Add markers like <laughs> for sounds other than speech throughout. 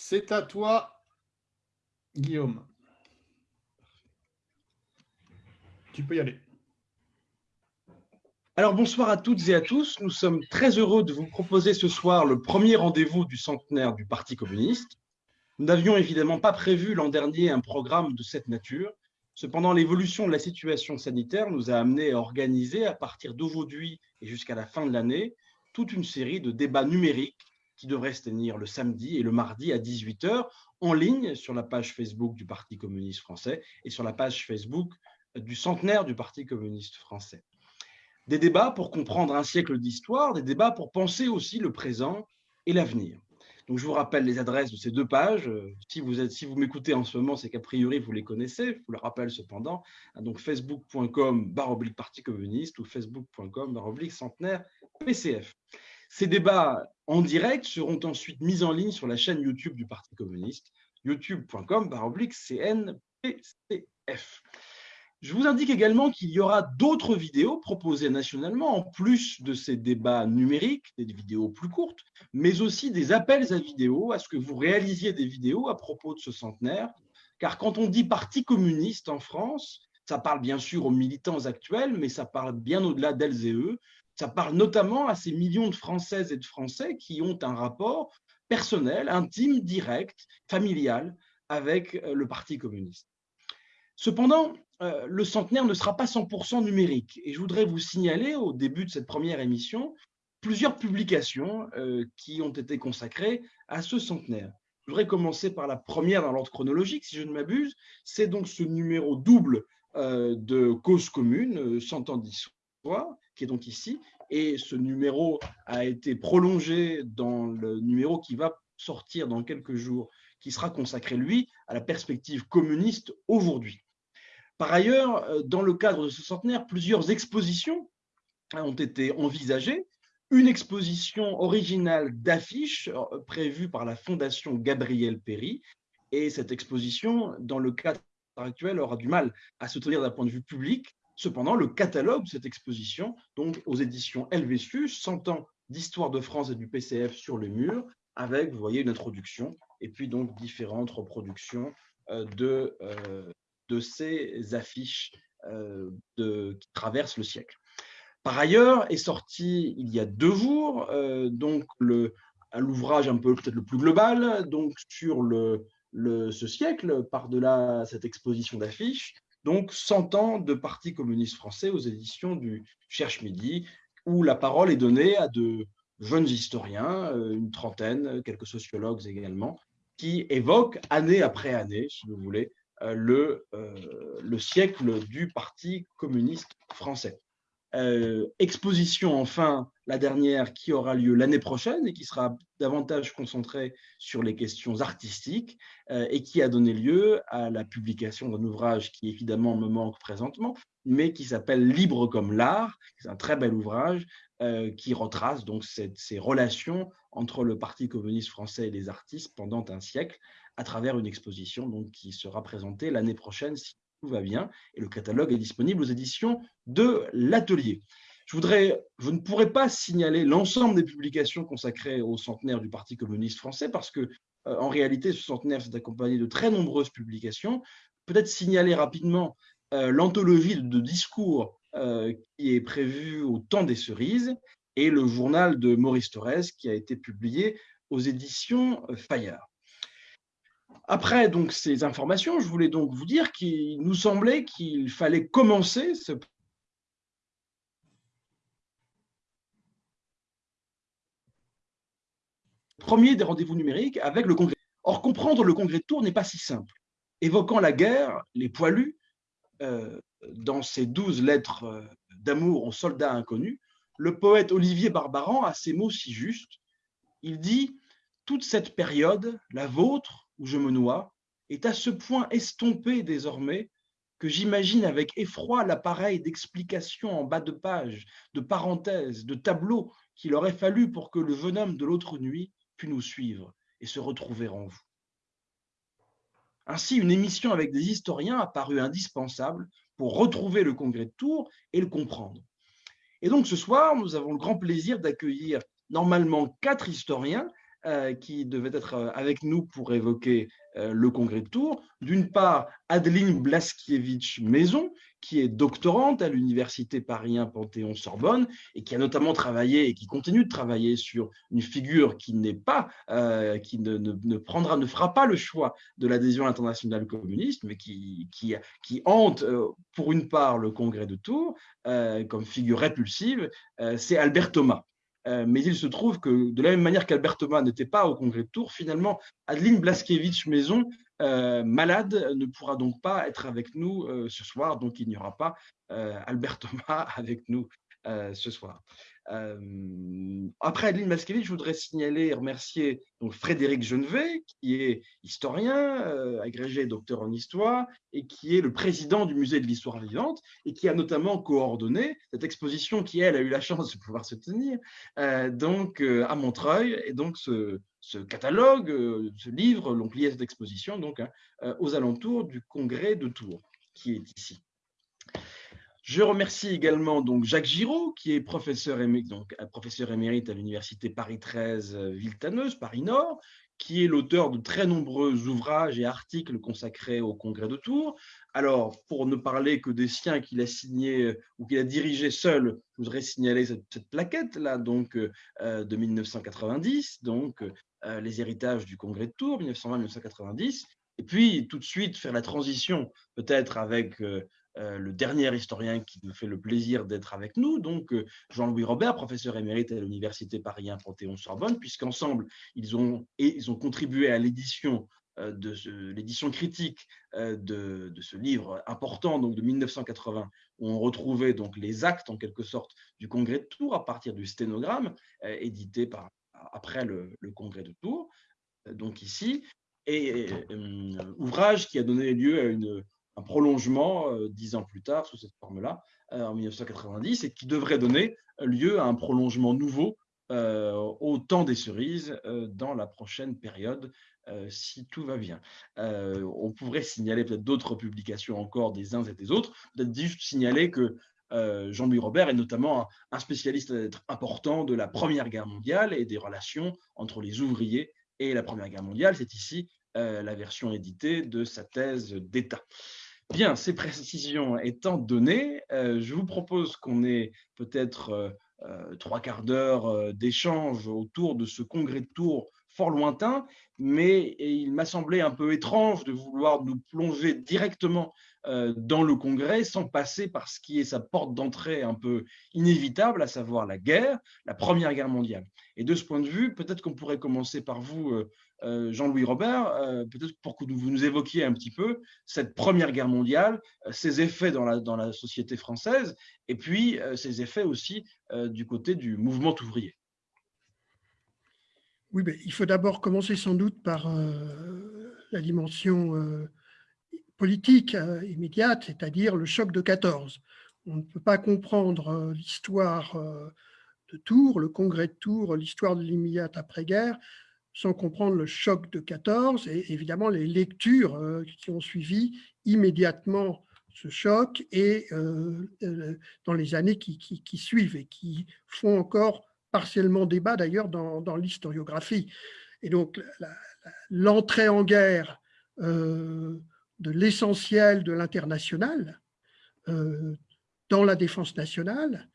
C'est à toi, Guillaume. Tu peux y aller. Alors bonsoir à toutes et à tous. Nous sommes très heureux de vous proposer ce soir le premier rendez-vous du centenaire du Parti communiste. Nous n'avions évidemment pas prévu l'an dernier un programme de cette nature. Cependant, l'évolution de la situation sanitaire nous a amené à organiser à partir d'aujourd'hui et jusqu'à la fin de l'année toute une série de débats numériques qui devraient se tenir le samedi et le mardi à 18h en ligne sur la page Facebook du Parti communiste français et sur la page Facebook du centenaire du Parti communiste français. Des débats pour comprendre un siècle d'histoire, des débats pour penser aussi le présent et l'avenir. Donc, je vous rappelle les adresses de ces deux pages. Si vous, êtes, si vous m'écoutez en ce moment, c'est qu'a priori, vous les connaissez. Je vous le rappelle cependant. Donc, facebook.com baroblique Parti communiste ou facebook.com baroblique centenaire PCF. Ces débats en direct seront ensuite mis en ligne sur la chaîne YouTube du Parti communiste, youtube.com CNPCF. Je vous indique également qu'il y aura d'autres vidéos proposées nationalement, en plus de ces débats numériques, des vidéos plus courtes, mais aussi des appels à vidéos, à ce que vous réalisiez des vidéos à propos de ce centenaire. Car quand on dit Parti communiste en France, ça parle bien sûr aux militants actuels, mais ça parle bien au-delà d'elles et eux. Ça parle notamment à ces millions de Françaises et de Français qui ont un rapport personnel, intime, direct, familial avec euh, le Parti communiste. Cependant, euh, le centenaire ne sera pas 100% numérique. Et je voudrais vous signaler au début de cette première émission plusieurs publications euh, qui ont été consacrées à ce centenaire. Je voudrais commencer par la première dans l'ordre chronologique, si je ne m'abuse. C'est donc ce numéro double de Cause commune, 100 ans d'histoire, qui est donc ici. Et ce numéro a été prolongé dans le numéro qui va sortir dans quelques jours, qui sera consacré, lui, à la perspective communiste aujourd'hui. Par ailleurs, euh, dans le cadre de ce centenaire, plusieurs expositions ont été envisagées. Une exposition originale d'affiches euh, prévue par la Fondation Gabriel Péry. Et cette exposition, dans le cadre actuel, aura du mal à se tenir d'un point de vue public, Cependant, le catalogue de cette exposition, donc aux éditions Helvétius, 100 ans d'histoire de France et du PCF sur le mur, avec, vous une introduction, et puis donc différentes reproductions euh, de, euh, de ces affiches euh, qui traversent le siècle. Par ailleurs, est sorti il y a deux jours, donc l'ouvrage un peu peut-être le plus global, donc sur ce siècle, par-delà cette exposition d'affiches, donc 100 ans de Parti communiste français aux éditions du Cherche Midi, où la parole est donnée à de jeunes historiens, euh, une trentaine, quelques sociologues également, qui évoquent année après année, si vous voulez, euh, le, euh, le siècle du Parti communiste français. Exposition enfin, la dernière qui aura lieu l'année prochaine et qui sera davantage concentrée sur les questions artistiques et qui a donné lieu à la publication d'un ouvrage qui évidemment me manque présentement, mais qui s'appelle Libre comme l'art. C'est un très bel ouvrage qui retrace donc ces relations entre le Parti communiste français et les artistes pendant un siècle à travers une exposition donc, qui sera présentée l'année prochaine tout va bien. Et le catalogue est disponible aux éditions de l'Atelier. Je, ne pourrais pas signaler l'ensemble des publications consacrées au centenaire du Parti communiste français parce que, euh, en réalité, ce centenaire s'est accompagné de très nombreuses publications. Peut-être signaler rapidement euh, l'anthologie de discours euh, qui est prévue au temps des cerises et le journal de Maurice Torres qui a été publié aux éditions Fayard. Après donc ces informations, je voulais donc vous dire qu'il nous semblait qu'il fallait commencer ce premier des rendez-vous numériques avec le Congrès. Or, comprendre le Congrès de Tours n'est pas si simple. Évoquant la guerre, les poilus, euh, dans ses douze lettres euh, d'amour aux soldats inconnus, le poète Olivier Barbaran a ces mots si justes. Il dit « Toute cette période, la vôtre, où je me noie, est à ce point estompée désormais que j'imagine avec effroi l'appareil d'explication en bas de page, de parenthèses, de tableaux qu'il aurait fallu pour que le jeune homme de l'autre nuit pût nous suivre et se retrouver en vous. Ainsi, une émission avec des historiens a paru indispensable pour retrouver le congrès de Tours et le comprendre. Et donc ce soir, nous avons le grand plaisir d'accueillir normalement quatre historiens qui devaient être avec nous pour évoquer le congrès de Tours. D'une part, Adeline Blaskiewicz-Maison, qui est doctorante à l'université Paris 1 Panthéon-Sorbonne et qui a notamment travaillé et qui continue de travailler sur une figure qui n'est pas, euh, qui ne, prendra, ne fera pas le choix de l'adhésion internationale communiste, mais qui, hante euh, pour une part le congrès de Tours euh, comme figure répulsive, c'est Albert Thomas. Mais il se trouve que de la même manière qu'Albert Thomas n'était pas au congrès de Tours, finalement, Adeline Blaskiewicz-Maison euh, malade ne pourra donc pas être avec nous euh, ce soir, donc il n'y aura pas euh, Albert Thomas <laughs> avec nous ce soir. après Adeline Maskevich, je voudrais signaler et remercier Frédéric Genevet, qui est historien, agrégé docteur en histoire, et qui est le président du musée de l'histoire vivante, et qui a notamment coordonné cette exposition qui, elle, a eu la chance de pouvoir se tenir donc, à Montreuil, et donc ce, catalogue, euh, ce livre l'ont plié à cette exposition donc, hein, euh, aux alentours du congrès de Tours, qui est ici. Je remercie également donc Jacques Giraud, qui est professeur, professeur émérite à l'université Paris 13 euh, Villetaneuse, Paris Nord, qui est l'auteur de très nombreux ouvrages et articles consacrés au Congrès de Tours. Alors, pour ne parler que des siens qu'il a signés ou qu'il a dirigés seul, je voudrais signaler cette, plaquette-là, donc de 1990, donc euh, les héritages du Congrès de Tours, 1920-1990, et puis tout de suite faire la transition peut-être avec euh, euh, le dernier historien qui nous fait le plaisir d'être avec nous, donc Jean-Louis Robert, professeur émérite à l'Université Paris 1 Panthéon-Sorbonne, puisqu'ensemble, ils ont, ils ont contribué à l'édition de l'édition critique de, ce livre important donc de 1980 où on retrouvait donc les actes en quelque sorte du congrès de Tours à partir du sténogramme édité par après le, congrès de Tours, euh, donc ici, et euh, ouvrage qui a donné lieu à une, un prolongement euh, dix ans plus tard sous cette forme-là, en 1990, et qui devrait donner lieu à un prolongement nouveau au temps des cerises dans la prochaine période, si tout va bien. on pourrait signaler peut-être d'autres publications encore des uns et des autres, peut-être juste signaler que euh, Jean-Louis Robert est notamment un spécialiste important de la Première Guerre mondiale et des relations entre les ouvriers et la Première Guerre mondiale. C'est ici euh, la version éditée de sa thèse d'État. Bien, ces précisions étant données, euh, je vous propose qu'on ait peut-être trois quarts d'heure d'échange autour de ce congrès de Tours fort lointain, mais il m'a semblé un peu étrange de vouloir nous plonger directement euh, dans le Congrès sans passer par ce qui est sa porte d'entrée un peu inévitable, à savoir la guerre, la Première Guerre mondiale. Et de ce point de vue, peut-être qu'on pourrait commencer par vous, euh, euh, Jean-Louis Robert, peut-être pour que vous nous évoquiez un petit peu cette Première Guerre mondiale, ses effets dans la, société française, et puis ses effets aussi du côté du mouvement ouvrier. Oui, il faut d'abord commencer sans doute par la dimension politique euh, immédiate, c'est-à-dire le choc de 14. On ne peut pas comprendre euh, l'histoire euh, de Tours, le congrès de Tours, l'histoire de l'immédiate après-guerre, sans comprendre le choc de 14 et évidemment les lectures qui ont suivi immédiatement ce choc et dans les années qui, suivent et qui font encore partiellement débat d'ailleurs dans, l'historiographie. Et donc l'entrée en guerre de l'essentiel de l'international euh, dans la défense nationale,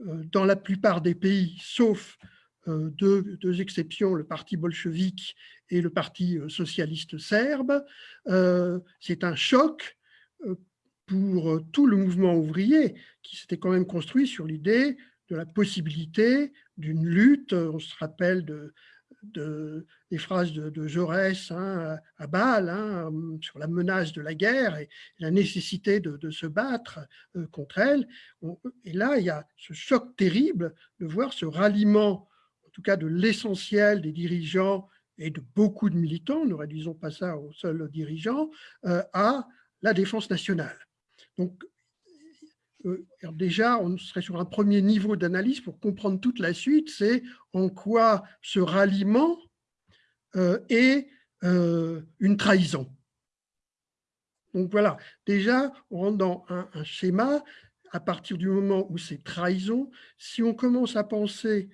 euh, dans la plupart des pays, sauf euh, deux, exceptions, le parti bolchevique et le parti socialiste serbe. C'est un choc pour tout le mouvement ouvrier qui s'était quand même construit sur l'idée de la possibilité d'une lutte, on se rappelle de, de, des phrases de, Jaurès hein, à Bâle hein, sur la menace de la guerre et la nécessité de, se battre euh, contre elle. et là, il y a ce choc terrible de voir ce ralliement, en tout cas de l'essentiel des dirigeants et de beaucoup de militants, ne réduisons pas ça aux seuls dirigeants, euh, à la défense nationale. Donc, euh, déjà, on serait sur un premier niveau d'analyse pour comprendre toute la suite, c'est en quoi ce ralliement euh, est euh, une trahison. Donc voilà, déjà, on rentre dans un schéma, à partir du moment où c'est trahison, si on commence à penser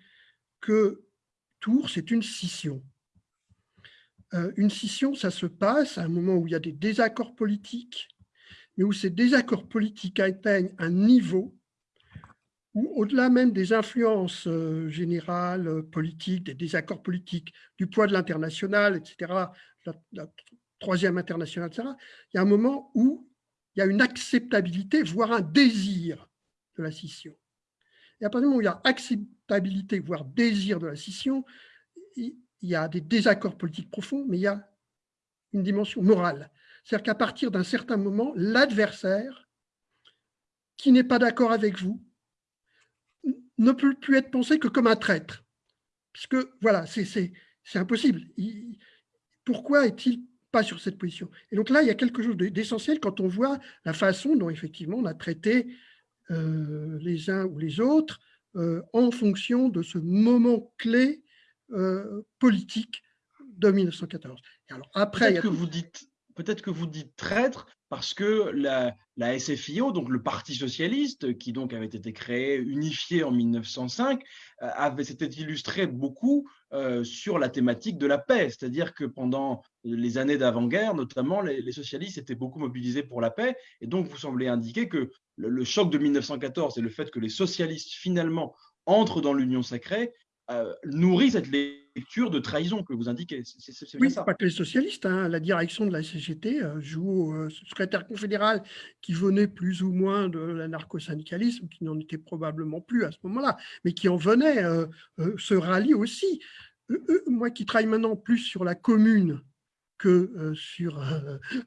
que Tours, c'est une scission, euh, une scission, ça se passe à un moment où il y a des désaccords politiques, mais où ces désaccords politiques atteignent un niveau où, au-delà même des influences euh, générales, euh, politiques, des désaccords politiques, du poids de l'international, etc., la, troisième internationale, etc., il y a un moment où il y a une acceptabilité, voire un désir de la scission. Et à partir du moment où il y a acceptabilité, voire désir de la scission, il y a des désaccords politiques profonds, mais il y a une dimension morale. C'est-à-dire qu'à partir d'un certain moment, l'adversaire, qui n'est pas d'accord avec vous, ne peut plus être pensé que comme un traître. Puisque, voilà, c'est impossible. pourquoi est-il pas sur cette position? Et donc là, il y a quelque chose d'essentiel quand on voit la façon dont, effectivement, on a traité euh, les uns ou les autres euh, en fonction de ce moment clé euh, politique de 1914. alors après, que vous dites peut-être que vous dites traître parce que la, SFIO, donc le Parti socialiste, qui donc avait été créé, unifié en 1905, euh, s'était illustré beaucoup euh, sur la thématique de la paix. C'est-à-dire que pendant les années d'avant-guerre, notamment, les, socialistes étaient beaucoup mobilisés pour la paix. Et donc, vous semblez indiquer que le, le choc de 1914 et le fait que les socialistes, finalement, entrent dans l'Union sacrée, euh, nourrit cette lecture de trahison que vous indiquez. C'est oui, pas que les socialistes. Hein. La direction de la CGT euh, joue au euh, secrétaire confédéral qui venait plus ou moins de l'anarcho-syndicalisme, qui n'en était probablement plus à ce moment-là, mais qui en venait, se rallie aussi. moi qui travaille maintenant plus sur la commune que sur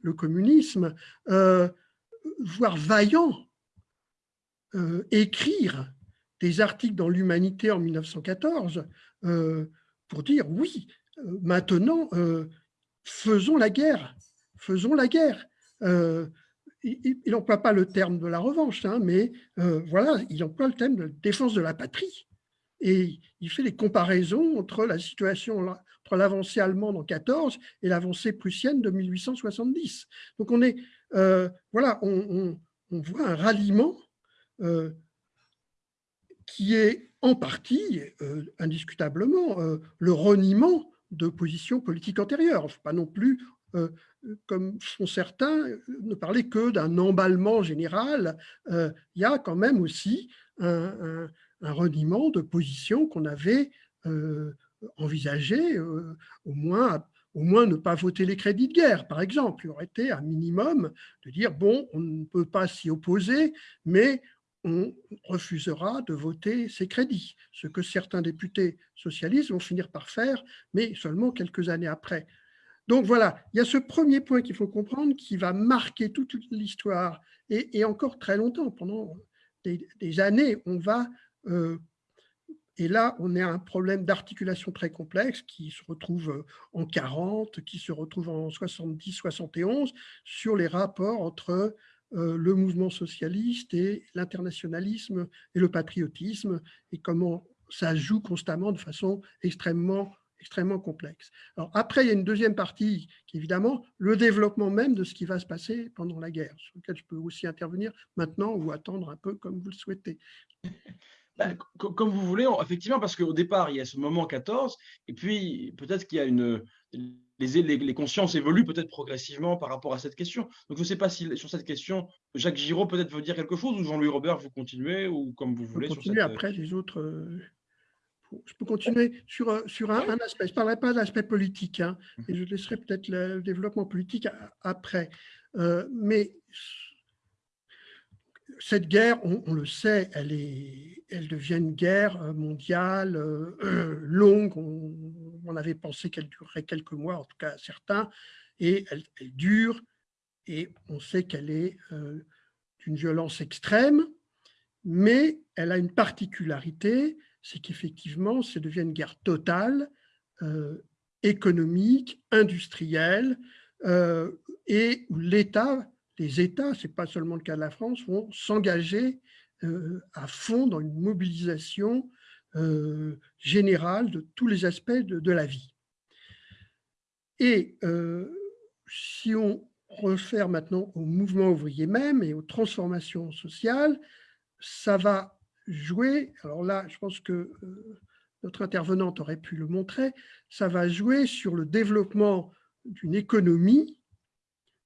le communisme, voir Vaillant écrire des articles dans l'Humanité en 1914 euh, pour dire oui, euh, maintenant, euh, faisons la guerre, faisons la guerre. il n'emploie pas le terme de la revanche, hein, mais voilà, il emploie le terme de défense de la patrie. Et il fait les comparaisons entre la situation, entre l'avancée allemande en 14 et l'avancée prussienne de 1870. Donc on est, voilà, on, voit un ralliement qui est en partie, euh, indiscutablement, euh, le reniement de positions politiques antérieures. Faut pas non plus, euh, comme font certains, ne parler que d'un emballement général. il y a quand même aussi un, reniement de positions qu'on avait envisagées, au moins au moins ne pas voter les crédits de guerre, par exemple. Il aurait été un minimum de dire, bon, on ne peut pas s'y opposer, mais on refusera de voter ces crédits, ce que certains députés socialistes vont finir par faire, mais seulement quelques années après. Donc voilà, il y a ce premier point qu'il faut comprendre qui va marquer toute l'histoire et, encore très longtemps, pendant des, années, on va, euh, et là on a un problème d'articulation très complexe qui se retrouve en 40, qui se retrouve en 70-71 sur les rapports entre euh, le mouvement socialiste et l'internationalisme et le patriotisme et comment ça joue constamment de façon extrêmement, extrêmement complexe. Alors après, il y a une deuxième partie qui est évidemment le développement même de ce qui va se passer pendant la guerre, sur lequel je peux aussi intervenir maintenant ou attendre un peu comme vous le souhaitez. Ben, comme vous voulez, effectivement, parce qu'au départ, il y a ce moment 14, et puis peut-être qu'il y a une, les, les, consciences évoluent peut-être progressivement par rapport à cette question. Donc, je ne sais pas si sur cette question, Jacques Giraud peut-être veut dire quelque chose ou Jean-Louis Robert, vous continuez ou comme vous voulez. Je peux continuer après les autres. Euh, je peux continuer sur, euh, sur un, aspect. Je ne parlerai pas de l'aspect politique, hein, et je laisserai peut-être le développement politique après. Euh, mais cette guerre, on, le sait, elle, est, elle devient une guerre euh, mondiale euh, <clears throat> longue. On, avait pensé qu'elle durerait quelques mois, en tout cas certains, et elle, dure. Et on sait qu'elle est euh, d'une violence extrême, mais elle a une particularité, c'est qu'effectivement, ça devient une guerre totale, économique, industrielle, et où l'État les États, ce n'est pas seulement le cas de la France, vont s'engager euh, à fond dans une mobilisation euh, générale de tous les aspects de, la vie. Et euh, si on refaire maintenant au mouvement ouvrier même et aux transformations sociales, ça va jouer, alors là, je pense que notre intervenante aurait pu le montrer, ça va jouer sur le développement d'une économie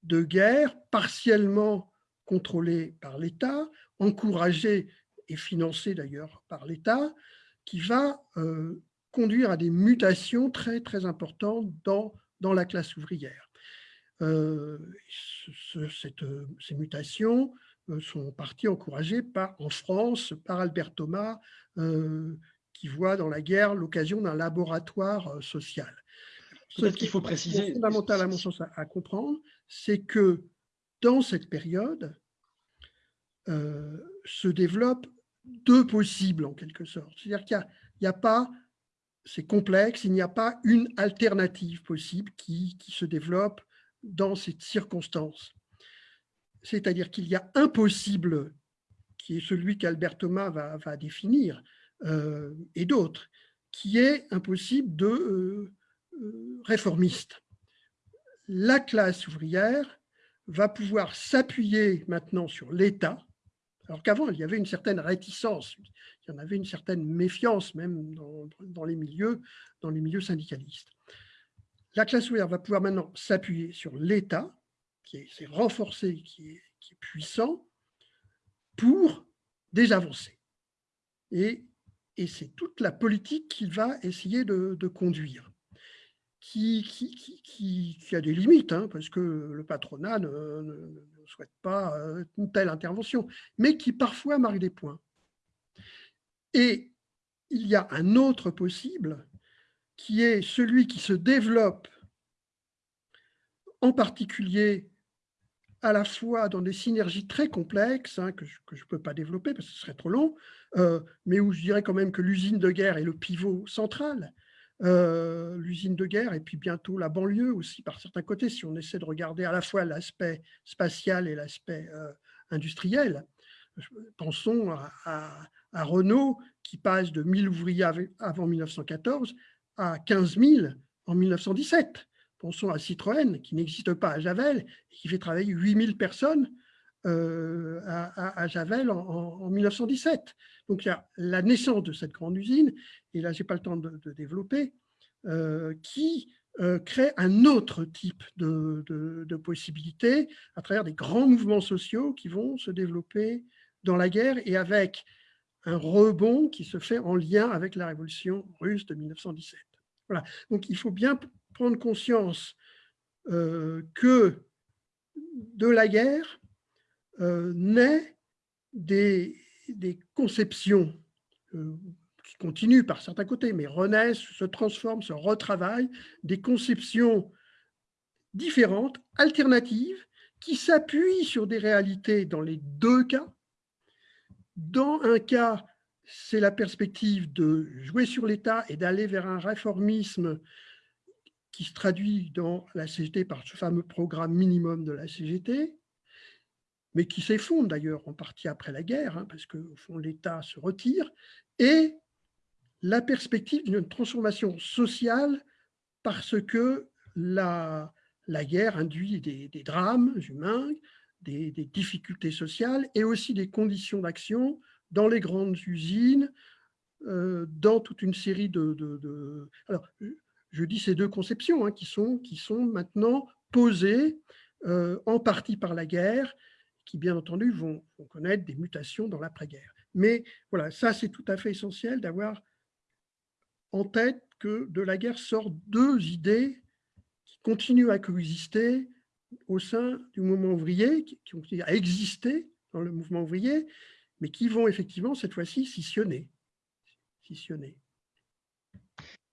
de guerre partiellement contrôlée par l'État, encouragée et financée d'ailleurs par l'État, qui va euh, conduire à des mutations très, très importantes dans, dans la classe ouvrière. Euh, cette, ces mutations euh, sont en partie encouragées par, en France par Albert Thomas, qui voit dans la guerre l'occasion d'un laboratoire social. Ce qu'il faut préciser. fondamental à mon sens à, comprendre, c'est que dans cette période se développent deux possibles en quelque sorte. C'est-à-dire qu'il n'y a, pas, c'est complexe, il n'y a pas une alternative possible qui, se développe dans cette circonstance. C'est-à-dire qu'il y a un possible qui est celui qu'Albert Thomas va, définir, euh, et d'autres, qui est impossible de euh, euh, réformiste. La classe ouvrière va pouvoir s'appuyer maintenant sur l'État, alors qu'avant, il y avait une certaine réticence, il y en avait une certaine méfiance même dans, les, milieux, dans les milieux syndicalistes. La classe ouvrière va pouvoir maintenant s'appuyer sur l'État, qui est, renforcé, qui est, puissant, pour des avancées. Et, c'est toute la politique qu'il va essayer de conduire qui, qui, a des limites, hein, parce que le patronat ne, souhaite pas euh, une telle intervention, mais qui parfois marque des points. Et il y a un autre possible, qui est celui qui se développe en particulier à la fois dans des synergies très complexes, hein, que je ne peux pas développer parce que ce serait trop long, euh, mais où je dirais quand même que l'usine de guerre est le pivot central, euh, l'usine de guerre et puis bientôt la banlieue aussi par certains côtés, si on essaie de regarder à la fois l'aspect spatial et l'aspect euh, industriel. Pensons à, Renault qui passe de 1000 ouvriers avant 1914 à 15 000 en 1917. Pensons à Citroën qui n'existe pas à Javel et qui fait travailler 8000 personnes euh, à, Javel en, 1917. Donc il y a la naissance de cette grande usine, et là je n'ai pas le temps de, développer, euh, qui euh, crée un autre type de, de, possibilités à travers des grands mouvements sociaux qui vont se développer dans la guerre et avec un rebond qui se fait en lien avec la révolution russe de 1917. Voilà. Donc il faut bien prendre conscience que de la guerre, euh, naît des, conceptions euh, qui continuent par certains côtés, mais renaissent, se transforment, se retravaillent, des conceptions différentes, alternatives, qui s'appuient sur des réalités dans les deux cas. Dans un cas, c'est la perspective de jouer sur l'État et d'aller vers un réformisme qui se traduit dans la CGT par ce fameux programme minimum de la CGT mais qui s'effondre d'ailleurs en partie après la guerre, hein, parce qu'au fond l'État se retire, et la perspective d'une transformation sociale parce que la, la guerre induit des, drames humains, des, difficultés sociales et aussi des conditions d'action dans les grandes usines, euh, dans toute une série de... Alors, je dis ces deux conceptions hein, qui, sont, qui sont maintenant posées euh, en partie par la guerre qui, bien entendu, vont, connaître des mutations dans l'après-guerre. Mais voilà, ça, c'est tout à fait essentiel d'avoir en tête que de la guerre sortent deux idées qui continuent à coexister au sein du mouvement ouvrier, qui, continuent à exister dans le mouvement ouvrier, mais qui vont effectivement, cette fois-ci, scissionner. scissionner.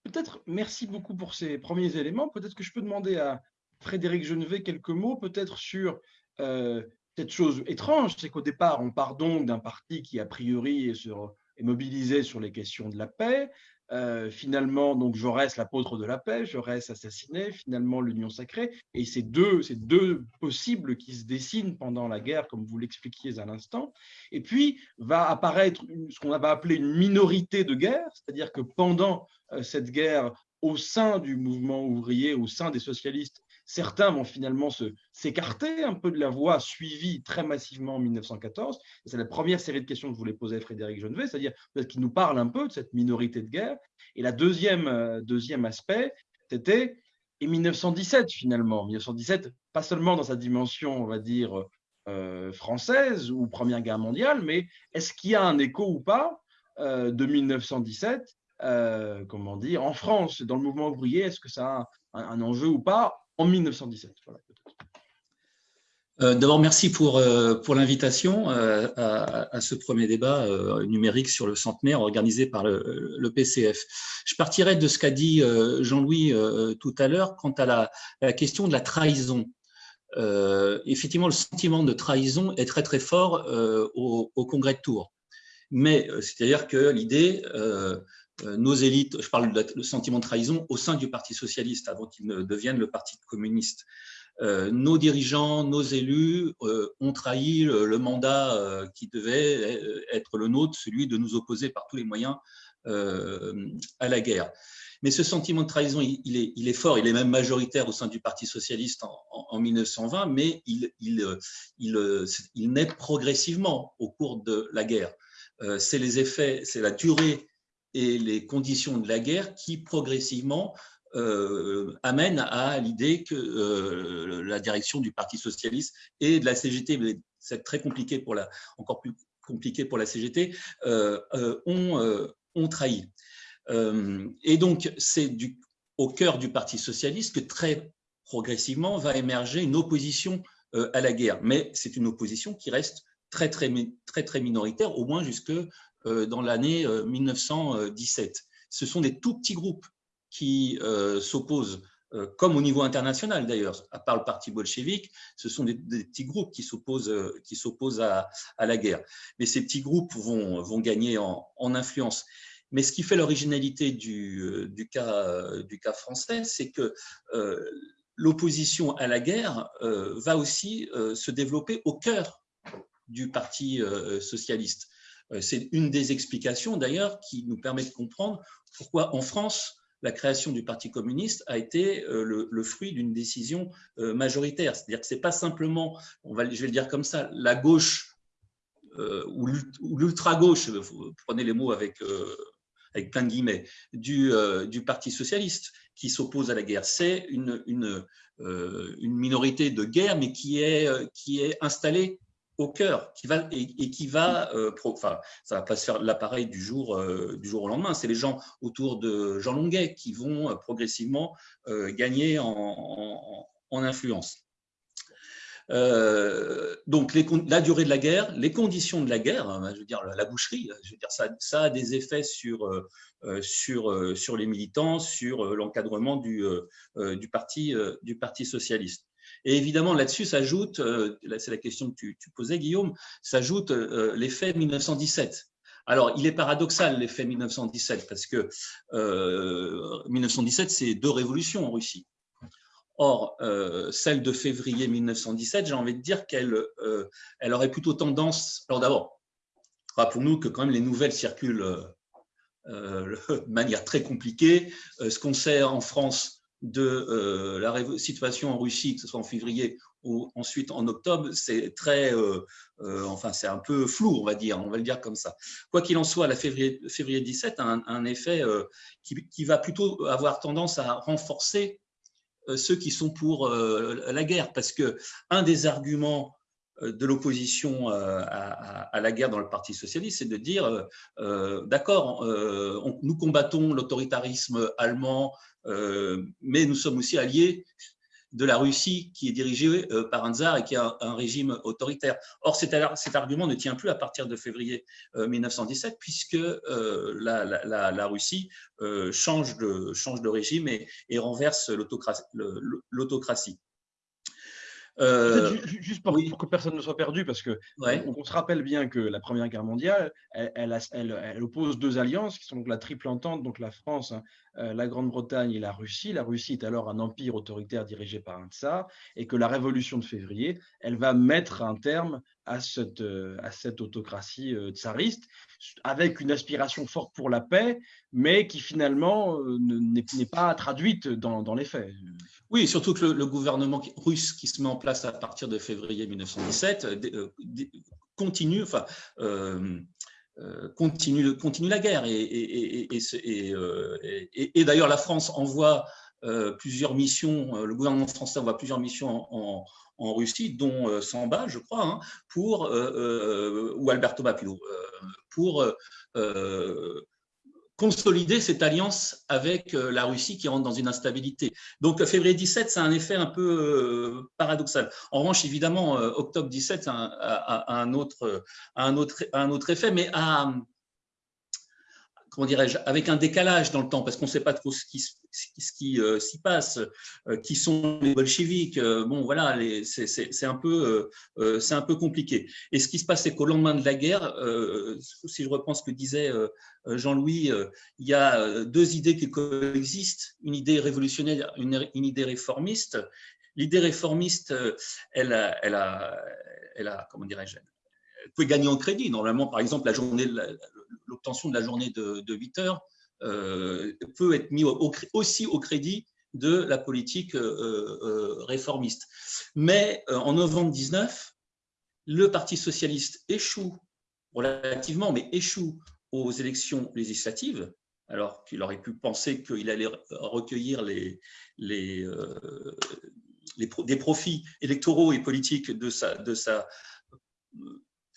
Peut-être, merci beaucoup pour ces premiers éléments. Peut-être que je peux demander à Frédéric Genevet quelques mots, peut-être sur euh, cette chose étrange, c'est qu'au départ, on part donc d'un parti qui, a priori, est, sur, mobilisé sur les questions de la paix. Euh, finalement, donc Jaurès, l'apôtre de la paix, Jaurès assassiné, finalement l'union sacrée, et ces deux, ces deux possibles qui se dessinent pendant la guerre, comme vous l'expliquiez à l'instant. Et puis va apparaître ce qu'on va appeler une minorité de guerre, c'est-à-dire que pendant euh, cette guerre, au sein du mouvement ouvrier, au sein des socialistes, Certains vont finalement s'écarter un peu de la voie suivie très massivement en 1914. C'est la première série de questions que je voulais poser à Frédéric Genevet, c'est-à-dire peut-être qu'il nous parle un peu de cette minorité de guerre. Et la deuxième, euh, deuxième aspect, c'était et 1917 finalement. 1917, pas seulement dans sa dimension, on va dire, euh, française ou Première Guerre mondiale, mais est-ce qu'il y a un écho ou pas euh, de 1917, euh, comment dire, en France, dans le mouvement ouvrier, est-ce que ça a un, enjeu ou pas? En 1917 D'abord, merci pour, pour l'invitation à, ce premier débat numérique sur le centenaire organisé par le, PCF. Je partirai de ce qu'a dit Jean-Louis tout à l'heure quant à la, la, question de la trahison. effectivement, le sentiment de trahison est très très fort au, au, congrès de Tours. Mais c'est-à-dire que l'idée, nos élites, je parle du sentiment de trahison au sein du Parti socialiste avant qu'il ne devienne le Parti communiste. Euh, nos dirigeants, nos élus euh, ont trahi le, mandat euh, qui devait être le nôtre, celui de nous opposer par tous les moyens à la guerre. Mais ce sentiment de trahison, il, est, il, est, fort, il est même majoritaire au sein du Parti socialiste en, 1920, mais il, il, naît progressivement au cours de la guerre. c'est les effets, c'est la durée et les conditions de la guerre qui progressivement euh, amène à l'idée que euh, la direction du Parti socialiste et de la CGT, c'est très compliqué pour la, encore plus compliqué pour la CGT, euh, ont, ont, trahi. et donc, c'est au cœur du Parti socialiste que très progressivement va émerger une opposition à la guerre. Mais c'est une opposition qui reste très, très, très, très minoritaire, au moins jusque dans l'année 1917. Ce sont des tout petits groupes qui euh, s'opposent, euh, comme au niveau international d'ailleurs, à part le parti bolchevique, ce sont des, petits groupes qui s'opposent euh, à, à, la guerre. Mais ces petits groupes vont, vont gagner en, en influence. Mais ce qui fait l'originalité du, du, cas, du cas français, c'est que l'opposition à la guerre va aussi se développer au cœur du Parti socialiste. C'est une des explications d'ailleurs qui nous permet de comprendre pourquoi en France, la création du Parti communiste a été euh, le, fruit d'une décision euh, majoritaire. C'est-à-dire que ce n'est pas simplement, on va, je vais le dire comme ça, la gauche euh, ou l'ultra-gauche, prenez les mots avec, avec plein de guillemets, du, Parti socialiste qui s'oppose à la guerre. C'est une, une, une, minorité de guerre, mais qui est, qui est installée au cœur qui va, et, qui va, euh, enfin, ça va pas se faire l'appareil du jour, euh, du jour au lendemain. C'est les gens autour de Jean Longuet qui vont euh, progressivement gagner en, influence. donc, les, la durée de la guerre, les conditions de la guerre, hein, je veux dire la, boucherie, je veux dire ça, ça a des effets sur sur sur les militants, sur l'encadrement du du parti du parti socialiste. Et évidemment, là-dessus s'ajoute, euh, c'est la question que tu, posais, Guillaume, s'ajoute euh, l'effet 1917. Alors, il est paradoxal l'effet 1917 parce que 1917, euh, c'est deux révolutions en Russie. Or, celle de février 1917, j'ai envie de dire qu'elle elle aurait plutôt tendance. Alors d'abord, rappelons-nous que quand même les nouvelles circulent <laughs> de manière très compliquée. ce qu'on sait en France de euh, la situation en Russie, que ce soit en février ou ensuite en octobre, c'est très, euh, euh, enfin c'est un peu flou, on va dire, on va le dire comme ça. Quoi qu'il en soit, la février, février 17 a un, effet qui, va plutôt avoir tendance à renforcer ceux qui sont pour la guerre, parce que un des arguments de l'opposition à, la guerre dans le Parti socialiste, c'est de dire, d'accord, nous combattons l'autoritarisme allemand, euh, mais nous sommes aussi alliés de la Russie qui est dirigée euh, par un tsar et qui a un régime autoritaire. Or, cet, argument ne tient plus à partir de février 1917 euh, puisque la, Russie change, de, régime et renverse l'autocratie. Euh, juste pour, que personne ne soit perdu, parce que on, se rappelle bien que la Première Guerre mondiale, elle, elle, oppose deux alliances qui sont donc la triple entente, donc la France, hein, euh, la Grande-Bretagne et la Russie. La Russie est alors un empire autoritaire dirigé par un tsar, et que la Révolution de février, elle va mettre un terme à cette, euh, à cette autocratie tsariste, avec une aspiration forte pour la paix, mais qui finalement n'est pas traduite dans, dans les faits. Oui, surtout que le, gouvernement russe qui se met en place à partir de février 1917 euh, euh, continue, enfin, euh, la guerre. Et d'ailleurs, la France envoie plusieurs missions, le gouvernement français envoie plusieurs missions en, Russie, dont Samba, je crois, hein, pour, ou Alberto Bapilo, pour consolider cette alliance avec euh, la Russie qui rentre dans une instabilité. Donc, février 17, c'est un effet un peu euh, paradoxal. En revanche, évidemment, euh, octobre 17 a, un, autre, un, autre, un autre effet, mais à, comment dirais-je, avec un décalage dans le temps, parce qu'on ne sait pas trop ce qui, qui euh, s'y passe, euh, qui sont les bolcheviks. Euh, bon, voilà, c'est un, peu, compliqué. Et ce qui se passe, c'est qu'au lendemain de la guerre, si je reprends ce que disait Jean-Louis, il y a deux idées qui coexistent, une idée révolutionnaire, une, une idée réformiste. L'idée réformiste, elle a, comment dirais-je, peut gagner en crédit. Normalement, par exemple, la journée, l'obtention de la journée de, 8 heures euh, peut être mis aussi au crédit de la politique euh, euh, réformiste. Mais en novembre 19, le Parti socialiste échoue relativement, mais échoue aux élections législatives, alors qu'il aurait pu penser qu'il allait recueillir les, les, des profits électoraux et politiques de sa, de sa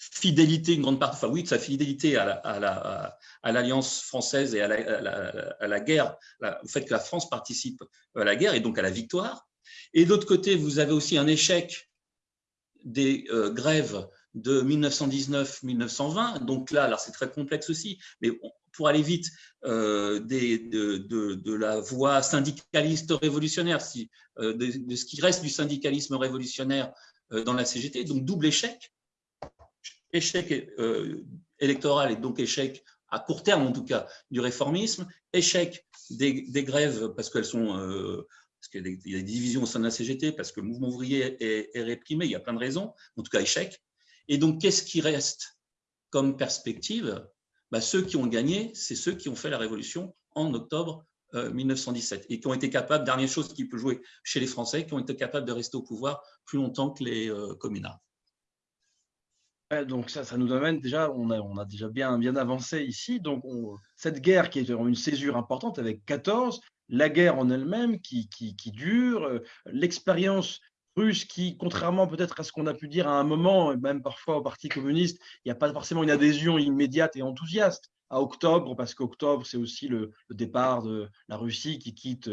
fidélité, une grande partie, enfin oui, de sa fidélité à l'Alliance française et à la, guerre, au fait que la France participe à la guerre et donc à la victoire. Et de l'autre côté, vous avez aussi un échec des euh, grèves de 1919-1920. Donc là, alors c'est très complexe aussi, mais pour aller vite, euh, des, de, la voie syndicaliste révolutionnaire, euh, de, ce qui reste du syndicalisme révolutionnaire dans la CGT. Donc double échec échec euh, électoral et donc échec à court terme en tout cas du réformisme, échec des, grèves parce qu'elles sont euh, parce qu'il y, a des divisions au sein de la CGT, parce que le mouvement ouvrier est, réprimé, il y a plein de raisons, en tout cas échec. Et donc, qu'est-ce qui reste comme perspective? Bah, Ceux qui ont gagné, c'est ceux qui ont fait la révolution en octobre 1917 euh, et qui ont été capables, dernière chose qui peut jouer chez les Français, qui ont été capables de rester au pouvoir plus longtemps que les communards donc ça, ça nous amène déjà, on a, on a déjà bien, bien avancé ici. Donc cette guerre qui est une césure importante avec 14, la guerre en elle-même qui, qui, dure, euh, l'expérience russe qui, contrairement peut-être à ce qu'on a pu dire à un moment, même parfois au Parti communiste, il n'y a pas forcément une adhésion immédiate et enthousiaste à octobre, parce qu'octobre, c'est aussi le, le, départ de la Russie qui quitte,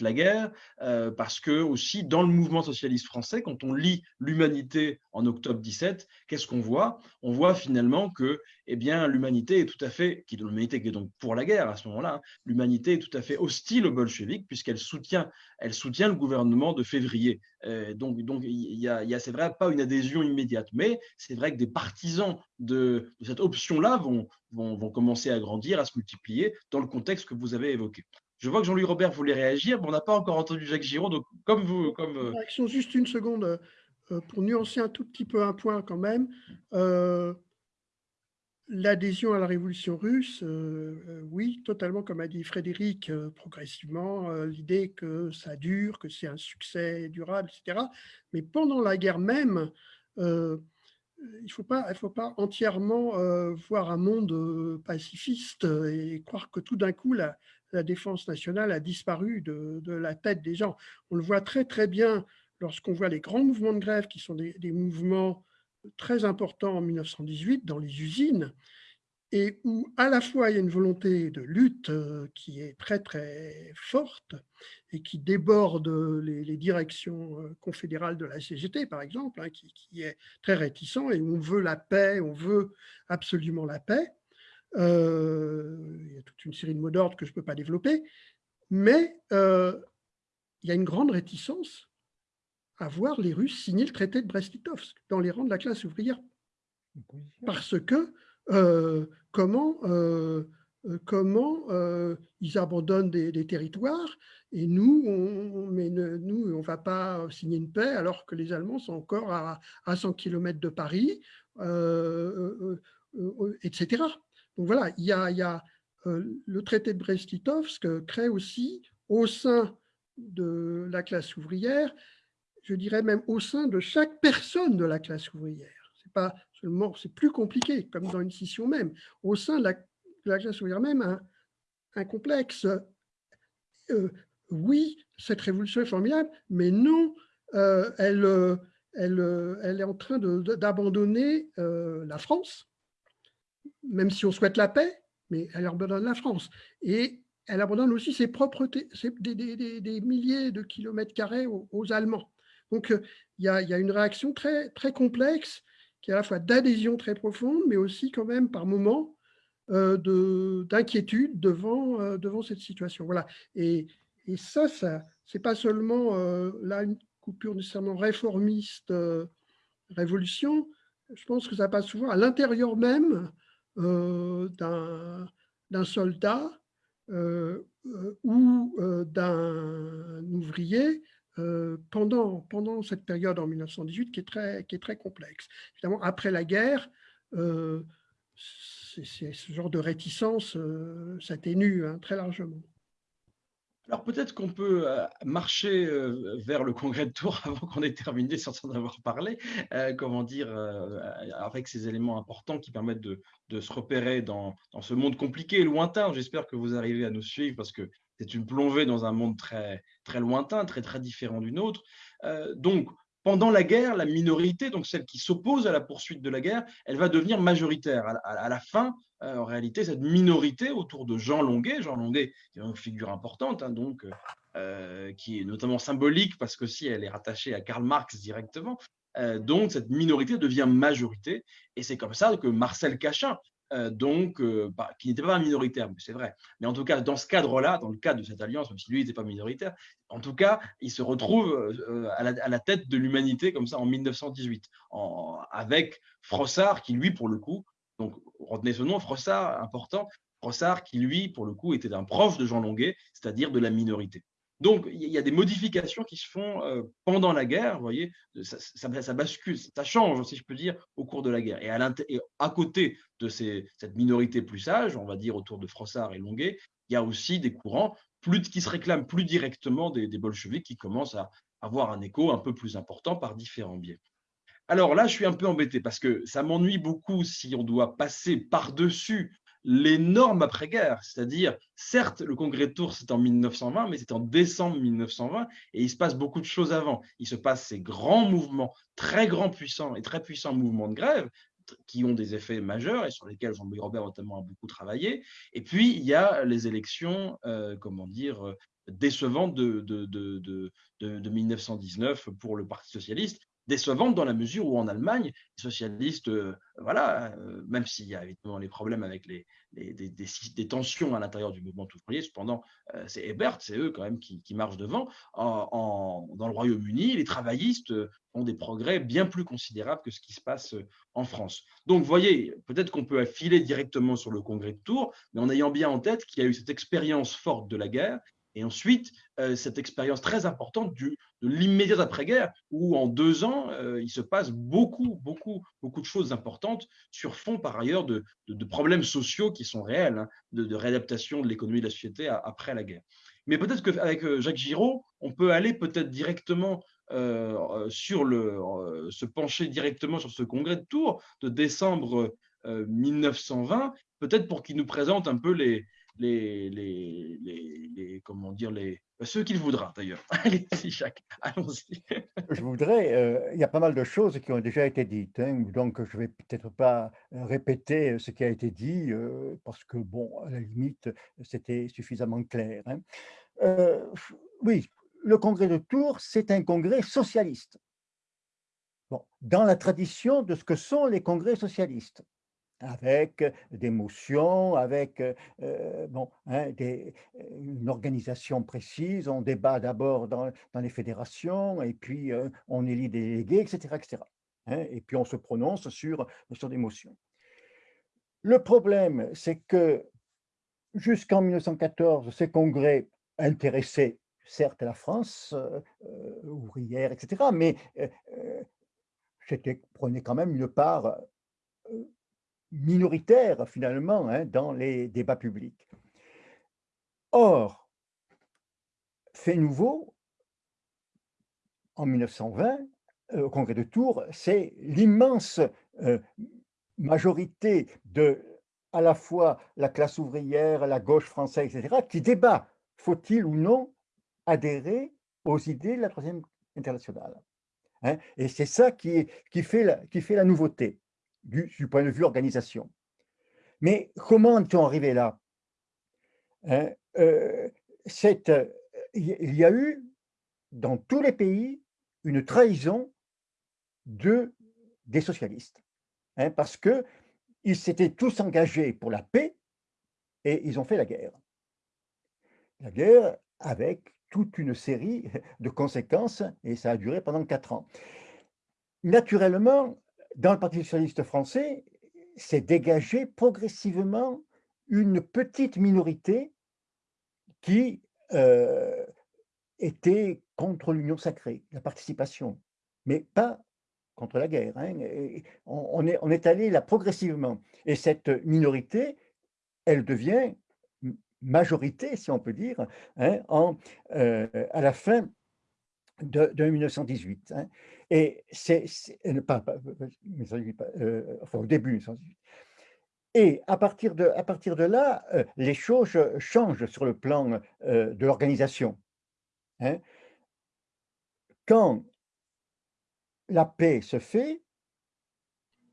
la guerre, euh, parce que aussi dans le mouvement socialiste français, quand on lit l'humanité en octobre 17, qu'est-ce qu'on voit? On voit finalement que eh bien, l'humanité est tout à fait, qui l'humanité qui est donc pour la guerre à ce moment-là, l'humanité est tout à fait hostile aux bolcheviks puisqu'elle soutient, le gouvernement de février. Euh, donc, donc y a, c'est vrai, pas une adhésion immédiate, mais c'est vrai que des partisans de, cette option-là vont, vont commencer à grandir, à se multiplier dans le contexte que vous avez évoqué. Je vois que Jean-Louis Robert voulait réagir, mais on n'a pas encore entendu Jacques Giraud. Donc, comme vous. Comme... Euh, Réaction juste une seconde euh, pour nuancer un tout petit peu un point quand même. Euh, l'adhésion à la révolution russe, oui, totalement, comme a dit Frédéric, progressivement, l'idée que ça dure, que c'est un succès durable, etc. Mais pendant la guerre même, il ne faut, pas, faut pas entièrement voir un monde pacifiste et croire que tout d'un coup, la, la défense nationale a disparu de, la tête des gens. On le voit très très bien lorsqu'on voit les grands mouvements de grève qui sont des, mouvements très importants en 1918 dans les usines et où à la fois il y a une volonté de lutte euh, qui est très très forte et qui déborde les, directions euh, confédérales de la CGT par exemple, hein, qui, qui, est très réticent et où on veut la paix, on veut absolument la paix. Euh, il y a toute une série de mots d'ordre que je ne peux pas développer, mais euh, il y a une grande réticence à voir les Russes signer le traité de Brest-Litovsk dans les rangs de la classe ouvrière. Parce que euh, comment, comment ils abandonnent des, territoires et nous, on mais nous, on ne va pas signer une paix alors que les Allemands sont encore à, à 100 km de Paris, etc. Donc voilà, il y a, euh, le traité de Brest-Litovsk crée aussi au sein de la classe ouvrière, je dirais même au sein de chaque personne de la classe ouvrière. C'est pas seulement, c'est plus compliqué, comme dans une scission même. Au sein de la, classe ouvrière même, un, complexe euh, oui, cette révolution est formidable, mais non, elle, elle, est en train d'abandonner la France, même si on souhaite la paix, mais elle abandonne la France. Et elle abandonne aussi ses propres des, milliers de kilomètres carrés aux, Allemands. Donc, euh, il y, a, une réaction très, très complexe qui est à la fois d'adhésion très profonde, mais aussi quand même par moments euh, d'inquiétude devant, euh, devant cette situation. Voilà. Et, ça, ça c'est pas seulement là une coupure nécessairement réformiste, révolution. Je pense que ça passe souvent à l'intérieur même d'un soldat euh, euh, ou euh, d'un ouvrier pendant, pendant cette période en 1918 qui est très, qui est très complexe. Évidemment, après la guerre, ce genre de réticence s'atténue hein, très largement. Alors peut-être qu'on peut euh, marcher euh, vers le congrès de Tours <laughs> avant qu'on ait terminé sans en avoir parlé, euh, comment dire, avec ces éléments importants qui permettent de, se repérer dans, ce monde compliqué et lointain. J'espère que vous arrivez à nous suivre parce que c'est une plongée dans un monde très, très lointain, très, très différent du nôtre. donc, pendant la guerre, la minorité, donc celle qui s'oppose à la poursuite de la guerre, elle va devenir majoritaire. À, la fin, euh, en réalité, cette minorité autour de Jean Longuet, Jean Longuet est une figure importante, hein, donc, euh, qui est notamment symbolique parce que si elle est rattachée à Karl Marx directement, euh, donc cette minorité devient majorité. Et c'est comme ça que Marcel Cachin, euh, donc, euh, bah, qui n'était pas minoritaire, c'est vrai. Mais en tout cas, dans ce cadre-là, dans le cadre de cette alliance, même si lui n'était pas minoritaire, en tout cas, il se retrouve euh, à, la, tête de l'humanité comme ça en 1918, avec Frossard qui, lui, pour le coup, donc retenez ce nom, Frossard, important, Frossard qui, lui, pour le coup, était un proche de Jean Longuet, c'est-à-dire de la minorité. Donc, il y a des modifications qui se font euh, pendant la guerre, vous voyez, ça, bascule, ça change, si je peux dire, au cours de la guerre. Et à, côté de cette minorité plus sage, on va dire autour de Frossard et Longuet, il y a aussi des courants qui se réclament plus directement des, des bolcheviks qui commencent à avoir un écho un peu plus important par différents biais. Alors là, je suis un peu embêté parce que ça m'ennuie beaucoup si on doit passer par-dessus les normes après-guerre. C'est-à-dire, certes, le congrès de Tours, c'est en 1920, mais c'est en décembre 1920, et il se passe beaucoup de choses avant. Il se passe ces grands mouvements, très grands, puissants et très puissants mouvements de grève, qui ont des effets majeurs et sur lesquels Jean-Louis Robert notamment a beaucoup travaillé. Et puis, il y a les élections, euh, comment dire, euh, décevantes de, de, de, de, 1919 pour le Parti socialiste, décevante dans la mesure où en Allemagne, les socialistes, euh, voilà, euh, même s'il y a évidemment les problèmes avec les, des, tensions à l'intérieur du mouvement ouvrier, cependant, euh, c'est Hebert, c'est eux quand même qui, marchent devant. En, dans le Royaume-Uni, les travaillistes ont des progrès bien plus considérables que ce qui se passe en France. Donc, vous voyez, peut-être qu'on peut affiler directement sur le congrès de Tours, mais en ayant bien en tête qu'il y a eu cette expérience forte de la guerre et ensuite, euh, cette expérience très importante de l'immédiat après-guerre, où en deux ans, euh, il se passe beaucoup, beaucoup, beaucoup de choses importantes sur fond, par ailleurs, de, problèmes sociaux qui sont réels, hein, de, de, réadaptation de l'économie de la société après la guerre. Mais peut-être qu'avec euh, Jacques Giraud, on peut aller peut-être directement sur le, se pencher directement sur ce congrès de Tours de décembre 1920, peut-être pour qu'il nous présente un peu les, les, les, les, comment dire, les, ceux qu'il voudra d'ailleurs. <laughs> Allez-y, allons-y. <laughs> Je voudrais, euh, il y a pas mal de choses qui ont déjà été dites, hein, donc je ne vais peut-être pas euh, répéter euh, ce qui a été dit, parce que, bon, à la limite, c'était suffisamment clair. Hein. oui, le congrès de Tours, c'est un congrès socialiste. Bon, dans la tradition de ce que sont les congrès socialistes avec des motions, avec bon, hein, une organisation précise. On débat d'abord dans, les fédérations et puis on élit des délégués, etc. etc. Hein, et puis on se prononce sur, sur des motions. Le problème, c'est que jusqu'en 1914, ces congrès intéressaient certes la France ouvrière, etc., mais prenaient quand même une part minoritaire finalement hein, dans les débats publics. Or, fait nouveau, en 1920, euh, au congrès de Tours, c'est l'immense euh, majorité de à la fois la classe ouvrière, la gauche française, etc., qui débat, faut-il ou non adhérer aux idées de la Troisième Internationale. Hein. Et c'est ça qui, fait la nouveauté du, point de vue organisation. Mais comment est-on arrivé là? Hein? euh, Il y a eu dans tous les pays une trahison de, des socialistes, hein, parce qu'ils s'étaient tous engagés pour la paix et ils ont fait la guerre. La guerre avec toute une série de conséquences et ça a duré pendant quatre ans. Naturellement, dans le Parti socialiste français, s'est dégagé progressivement une petite minorité qui euh, était contre l'union sacrée, la participation, mais pas contre la guerre. Hein, on, est, allé là progressivement. Et cette minorité, elle devient majorité, si on peut dire, hein, euh, à la fin de, 1918. Hein. Et c'est, pas, euh, enfin au début 1918. Et à partir de, à partir de là, euh, les choses changent sur le plan de l'organisation. Hein. Quand la paix se fait,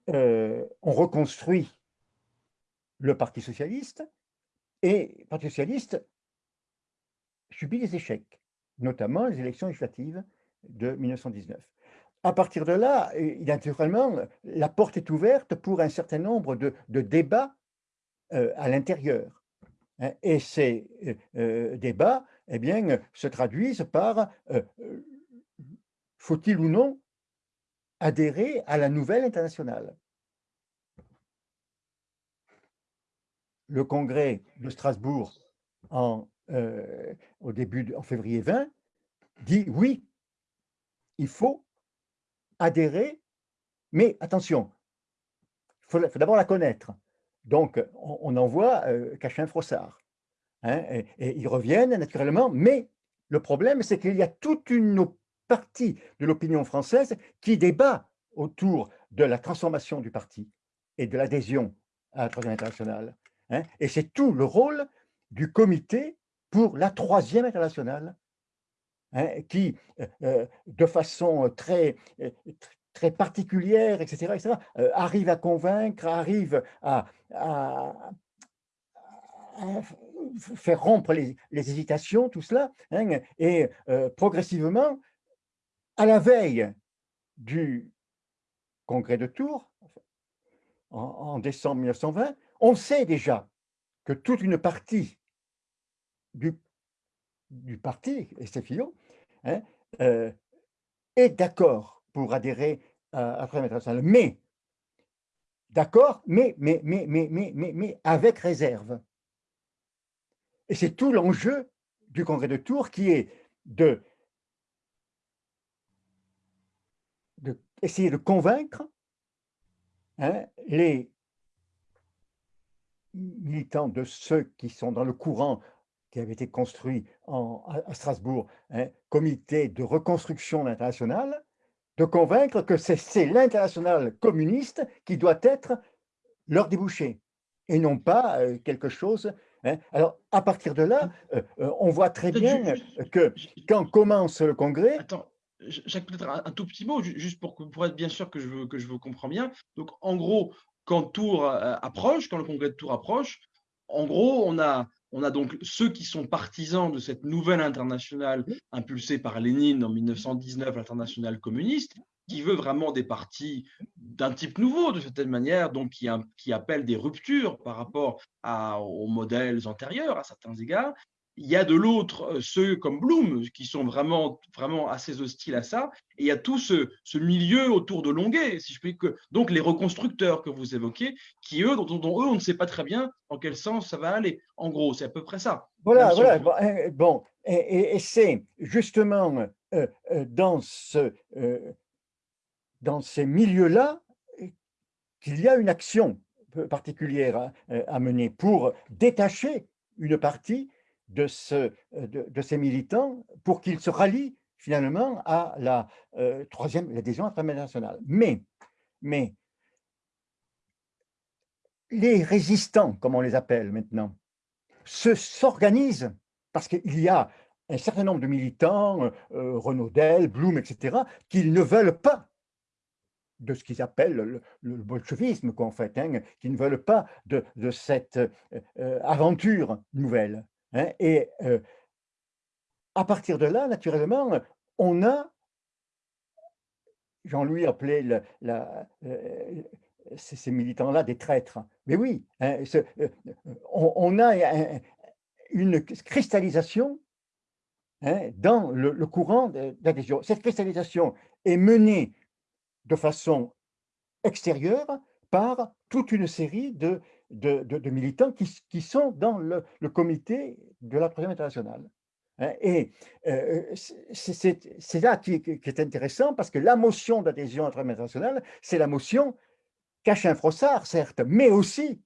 on reconstruit le Parti socialiste, et le Parti socialiste subit des échecs, notamment les élections législatives de 1919. À partir de là, naturellement, la porte est ouverte pour un certain nombre de, débats euh, à l'intérieur. Hein. et ces euh, euh, débats eh bien, se traduisent par faut-il ou non adhérer à la nouvelle internationale? Le congrès de Strasbourg au début, en février 20, dit oui, il faut adhérer, mais attention, il faut, d'abord la connaître. Donc, on, envoie euh, Cachin-Frossard. Hein, et, ils reviennent naturellement, mais le problème, c'est qu'il y a toute une partie de l'opinion française qui débat autour de la transformation du parti et de l'adhésion à la Troisième Internationale. Hein, et c'est tout le rôle du comité pour la troisième internationale, hein, qui, euh, euh, de façon très, euh, très particulière, etc., arrive à convaincre, arrive à, faire rompre les, hésitations, tout cela, hein, et progressivement, à la veille du congrès de Tours, en décembre 1920, on sait déjà que toute une partie du, du parti, et ses hein, euh, est d'accord pour adhérer à, la Internationale, mais d'accord, mais, mais, mais, mais, mais, mais, mais avec réserve. Et c'est tout l'enjeu du congrès de Tours qui est de, de essayer de convaincre hein, les militants de ceux qui sont dans le courant qui avait été construit en, à Strasbourg, un hein, comité de reconstruction internationale, de convaincre que c'est l'international communiste qui doit être leur débouché, et non pas euh, quelque chose. Hein. Alors, à partir de là, euh, euh, on voit très bien que quand commence le congrès... Attends, Jacques, peut-être un, tout petit mot, juste pour, pour être bien sûr que je, que je vous comprends bien. Donc, en gros, quand Tours approche, quand le congrès de Tours approche, en gros, on a, on a donc ceux qui sont partisans de cette nouvelle internationale impulsée par Lénine en 1919, l'internationale communiste, qui veut vraiment des partis d'un type nouveau, de certaine manière, donc qui, qui appelle des ruptures par rapport aux modèles antérieurs à certains égards, il y a de l'autre euh, ceux comme Bloom qui sont vraiment, vraiment assez hostiles à ça. Et il y a tout ce, ce milieu autour de Longuet, si je puis que donc les reconstructeurs que vous évoquez, qui eux, dont, eux, on ne sait pas très bien dans quel sens ça va aller. En gros, c'est à peu près ça. Voilà, voilà. Bon, hein, et, c'est justement euh, euh, dans, ce, dans ces milieux-là qu'il y a une action particulière à mener pour détacher une partie euh, de, ces militants pour qu'ils se rallient finalement à la euh, troisième, l'adhésion internationale. Mais, les résistants, comme on les appelle maintenant, se s'organisent parce qu'il y a un certain nombre de militants, euh, Renaudel, Blum, etc., qui ne veulent pas de ce qu'ils appellent le, bolchevisme, quoi, en fait, hein, qui ne veulent pas de, cette aventure nouvelle. Hein. et à partir de là, naturellement, on a, Jean-Louis appelait la, ces, militants-là des traîtres. Mais oui, hein, on, a une cristallisation Hein, dans le, courant d'adhésion. Cette cristallisation est menée de façon extérieure par toute une série de, de, militants qui, qui, sont dans le, comité de la Troisième Internationale. Hein. et euh, c'est là qui, est intéressant parce que la motion d'adhésion à la Troisième Internationale, c'est la motion Cachin Frossard, certes, mais aussi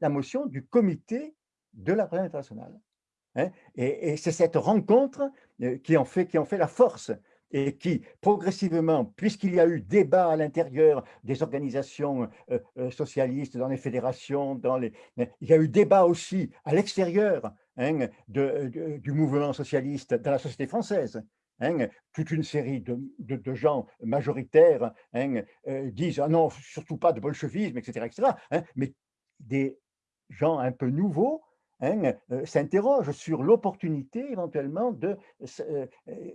la motion du comité de la Troisième Internationale. Hein, et, c'est cette rencontre euh, qui en, fait, qui en fait la force et qui, progressivement, puisqu'il y a eu débat à l'intérieur des organisations euh, euh, socialistes, dans les fédérations, dans les, il y a eu débat aussi à l'extérieur hein, du mouvement socialiste dans la société française. Hein, toute une série de, gens majoritaires disent ah non, surtout pas de bolchevisme, etc. etc. mais des gens un peu nouveaux Hein, euh, s'interroge sur l'opportunité éventuellement euh, euh,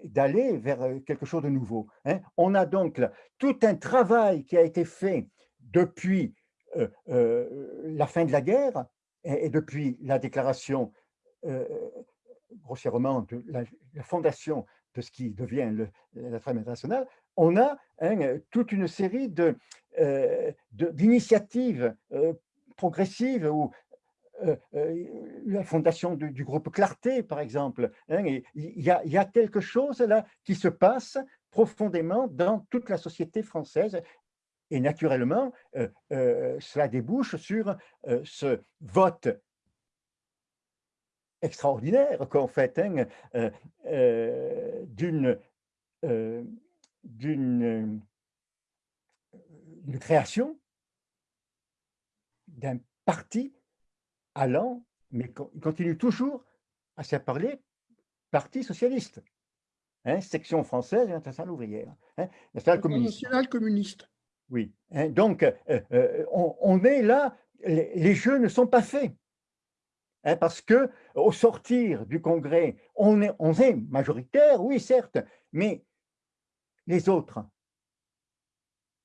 d'aller vers quelque chose de nouveau. Hein. On a donc tout un travail qui a été fait depuis la fin de la guerre et, depuis la déclaration, grossièrement, de la, fondation de ce qui devient la trame internationale, on a hein, toute une série d'initiatives de, progressives ou la fondation du, groupe Clarté, par exemple. Hein, il y, a, quelque chose là qui se passe profondément dans toute la société française. Et naturellement, euh, cela débouche sur ce vote extraordinaire qu'en fait hein, d'une d'une création d'un parti allant, mais il continue toujours à se parler Parti socialiste, hein, section française et internationale ouvrière, hein, nationale communiste. communiste. Oui, hein, donc euh, euh, on, est là, les, jeux ne sont pas faits. parce que au sortir du congrès, on est, on est majoritaire, oui, certes, mais les autres,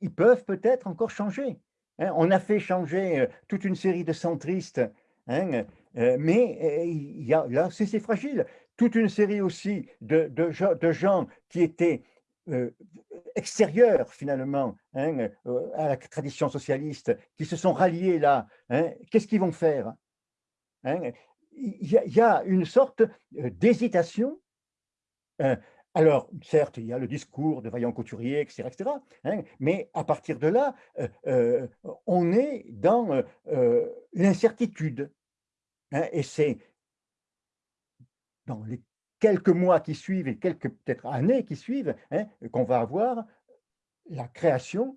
ils peuvent peut-être encore changer. on a fait changer euh, toute une série de centristes Hein, euh, mais euh, y a là, c'est fragile. Toute une série aussi de, gens qui étaient euh, extérieurs finalement hein, à la tradition socialiste, qui se sont ralliés là. Hein, qu'est-ce qu'ils vont faire il y, a, une sorte d'hésitation. Alors, certes, il y a le discours de Vaillant Couturier, etc., etc. mais à partir de là, on est dans l'incertitude. Hein, et c'est dans les quelques mois qui suivent et quelques peut-être années qui suivent hein, qu'on va avoir la création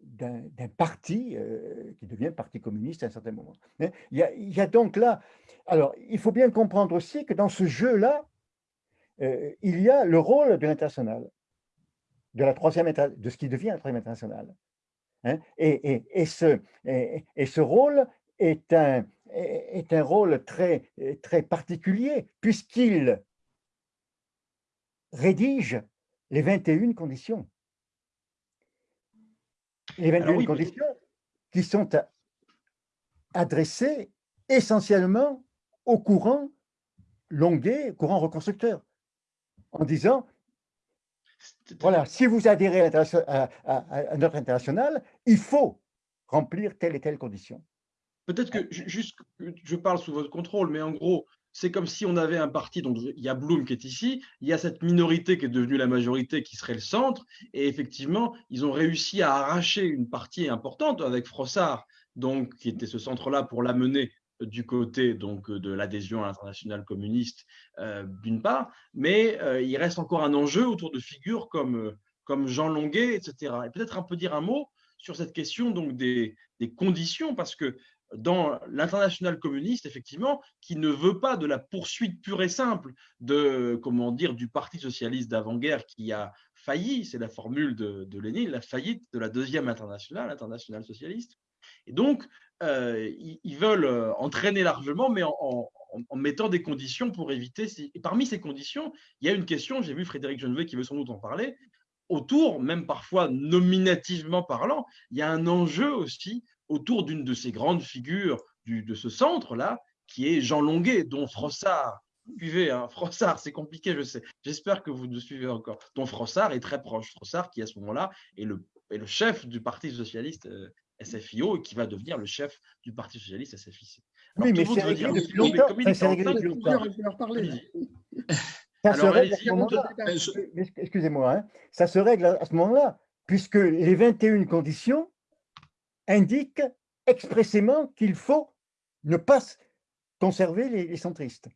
d'un parti euh, qui devient parti communiste à un certain moment. Hein. Il y, a, donc là, alors il faut bien comprendre aussi que dans ce jeu-là, euh, il y a le rôle de l'international, de la troisième de ce qui devient la troisième internationale. et, et, ce, et, ce rôle est un, est un rôle très, très particulier puisqu'il rédige les 21 conditions. Les 21 conditions qui sont adressées essentiellement au courant longuet, courant reconstructeur, en disant, voilà, si vous adhérez à, à notre international, il faut remplir telle et telle condition. Peut-être que juste, je parle sous votre contrôle, mais en gros, c'est comme si on avait un parti, donc il y a Bloom qui est ici, il y a cette minorité qui est devenue la majorité qui serait le centre, et effectivement, ils ont réussi à arracher une partie importante avec Frossard, donc qui était ce centre-là pour l'amener du côté donc de l'adhésion à l'international communiste euh, d'une part, mais euh, il reste encore un enjeu autour de figures comme, euh, comme Jean Longuet, etc. Et peut-être un peu dire un mot sur cette question donc des, des conditions, parce que dans l'international communiste, effectivement, qui ne veut pas de la poursuite pure et simple de, comment dire, du Parti socialiste d'avant-guerre qui a failli, c'est la formule de, de, Lénine, la faillite de la deuxième internationale, l'internationale socialiste. Et donc, euh, ils, veulent euh, entraîner largement, mais en, mettant des conditions pour éviter. Et parmi ces conditions, il y a une question, j'ai vu Frédéric Genevet qui veut sans doute en parler, autour, même parfois nominativement parlant, il y a un enjeu aussi autour d'une de ces grandes figures de ce centre-là, qui est Jean Longuet, dont Frossard, suivez, hein, Frossard, c'est compliqué, je sais, j'espère que vous nous suivez encore, dont Frossard est très proche. Frossard, qui à ce moment-là est le, est le chef du Parti socialiste euh, SFIO et qui va devenir le chef du Parti socialiste SFIC. Alors, oui, mais c'est réglé depuis longtemps. C'est réglé depuis longtemps. Ça se règle à ce moment-là. Excusez-moi, hein. ça se règle à ce moment-là, puisque les 21 conditions indiquent expressément qu'il faut ne pas conserver les, centristes.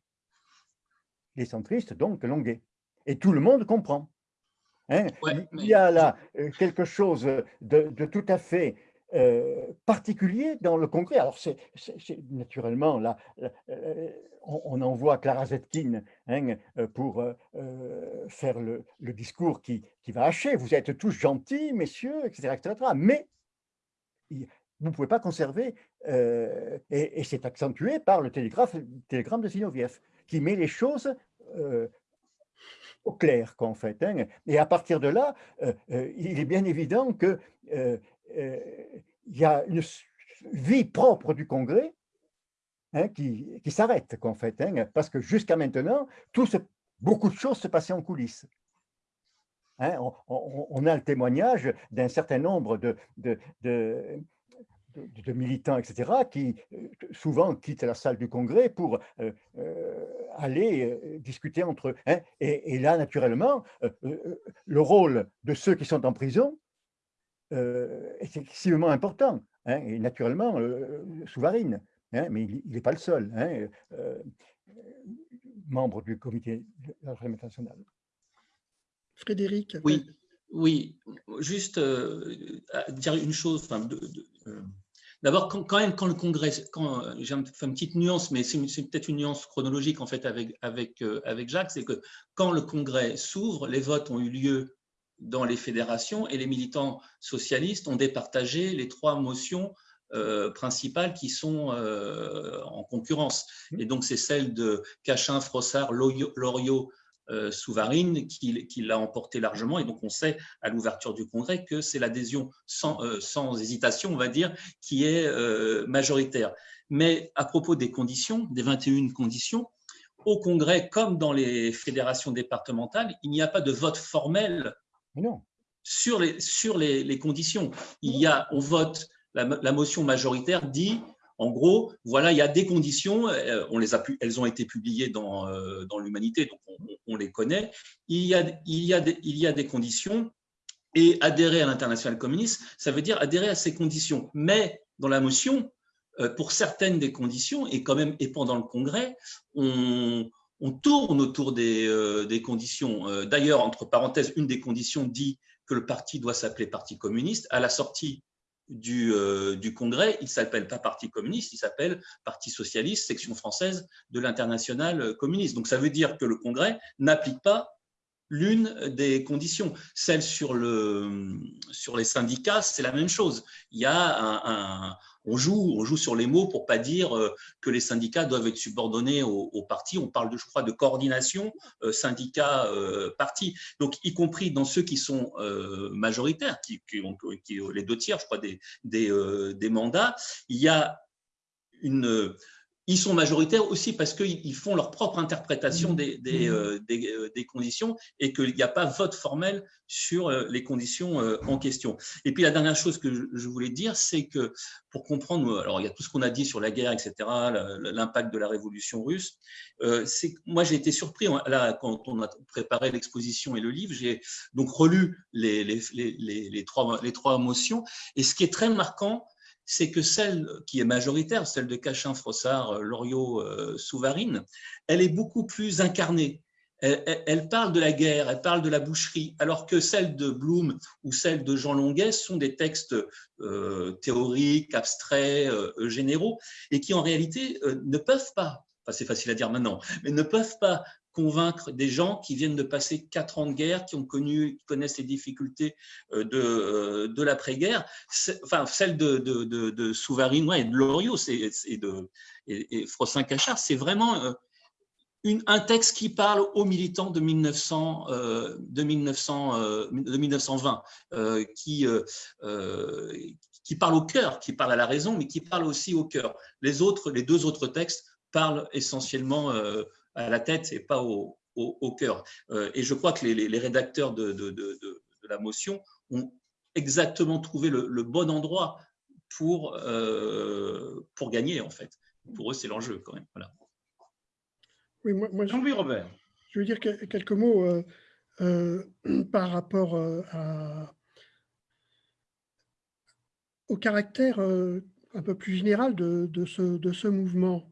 Les centristes, donc, longués. Et tout le monde comprend. Hein. il y a là euh, quelque chose de tout à fait euh, particulier dans le Congrès. Alors, c'est naturellement, là, euh, on, envoie Clara Zetkin hein, euh, pour faire le, discours qui, qui, va hacher. Vous êtes tous gentils, messieurs, etc. etc. mais vous ne pouvez pas conserver, et, c'est accentué par le télégramme de Zinoviev, qui met les choses au clair, qu'en fait. Hein. Et à partir de là, il est bien évident que il y a une vie propre du Congrès hein, qui, qui s'arrête, fait, hein, parce que jusqu'à maintenant, beaucoup de choses se passaient en coulisses. Hein, on, a le témoignage d'un certain nombre de, militants, etc., qui euh, souvent quittent la salle du Congrès pour euh, aller discuter entre eux. Et, là, naturellement, le rôle de ceux qui sont en prison euh, est excessivement important. Hein, et naturellement, euh, Souvarine, hein, mais il n'est pas le seul, hein, euh, membre du comité de la nationale. Frédéric Oui, oui. juste dire une chose. D'abord, quand, même, quand le Congrès, quand j'ai une petite nuance, mais c'est peut-être une nuance chronologique en fait avec, avec, avec Jacques, c'est que quand le Congrès s'ouvre, les votes ont eu lieu dans les fédérations et les militants socialistes ont départagé les trois motions euh, principales qui sont euh, en concurrence. Mmh. Et donc, c'est celle de Cachin, Frossard, Loriot, euh, Souvarine qui, qui l'a emporté largement. Et donc, on sait à l'ouverture du Congrès que c'est l'adhésion sans, sans, hésitation, on va dire, qui est majoritaire. Mais à propos des conditions, des 21 conditions, au Congrès, comme dans les fédérations départementales, il n'y a pas de vote formel non. Sur les, sur les, conditions. Il y a, on vote, la, motion majoritaire dit, en gros, voilà, il y a des conditions, euh, on les a, elles ont été publiées dans, euh, dans l'Humanité, donc on, les connaît. Il y, a, il, y a des, il y a des conditions, et adhérer à l'international communiste, ça veut dire adhérer à ces conditions. Mais dans la motion, euh, pour certaines des conditions, et quand même, et pendant le congrès, on, on tourne autour des, euh, conditions. Euh, d'ailleurs, entre parenthèses, une des conditions dit que le parti doit s'appeler Parti communiste. À la sortie du, euh, du Congrès, il s'appelle pas Parti communiste, il s'appelle Parti socialiste, section française de l'international communiste. Donc ça veut dire que le Congrès n'applique pas l'une des conditions. Celle sur, le, sur les syndicats, c'est la même chose. Il y a un, on joue, on joue sur les mots pour pas dire euh, que les syndicats doivent être subordonnés aux au partis. On parle, de, je crois, de coordination euh, syndicat-parti. Euh, Donc, y compris dans ceux qui sont majoritaires, qui, ont les deux tiers, je crois, des, des, des mandats, il y a une ils sont majoritaires aussi parce qu'ils font leur propre interprétation mmh. des, des, mmh. euh, euh, des, conditions et qu'il n'y a pas vote formel sur euh, les conditions en question. Et puis la dernière chose que je voulais dire, c'est que pour comprendre, alors il y a tout ce qu'on a dit sur la guerre, etc., l'impact de la révolution russe, c'est moi j'ai été surpris hein, là quand on a préparé l'exposition et le livre, j'ai donc relu les, les, les, les, trois, les trois motions et ce qui est très marquant, c'est que celle qui est majoritaire, celle de Cachin, Frossard, Loriot, euh, Souvarine, elle est beaucoup plus incarnée. elle, parle de la guerre, elle parle de la boucherie, alors que celles de Bloom ou celles de Jean Longuet sont des textes euh, théoriques, abstraits, euh, généraux, et qui en réalité euh, ne peuvent pas, enfin, c'est facile à dire maintenant, mais ne peuvent pas convaincre des gens qui viennent de passer quatre ans de guerre, qui ont connu, qui connaissent les difficultés de, de l'après-guerre, enfin celles de, de, de, Souvarine et de Loriot et, de et, et Frossin-Cachard, c'est vraiment un texte qui parle aux militants de, 1900, euh, de, 1900, euh, de 1920, euh, qui, qui parle au cœur, qui parle à la raison, mais qui parle aussi au cœur. Les, autres, les deux autres textes parlent essentiellement à la tête et pas au, au, cœur. et je crois que les, les rédacteurs de, de, de, de, la motion ont exactement trouvé le, le bon endroit pour, pour gagner, en fait. Pour eux, c'est l'enjeu quand même. Voilà. Oui, moi, Jean-Louis Robert. Je veux dire quelques mots euh, euh, par rapport euh, au caractère un peu plus général de, ce, de ce, mouvement.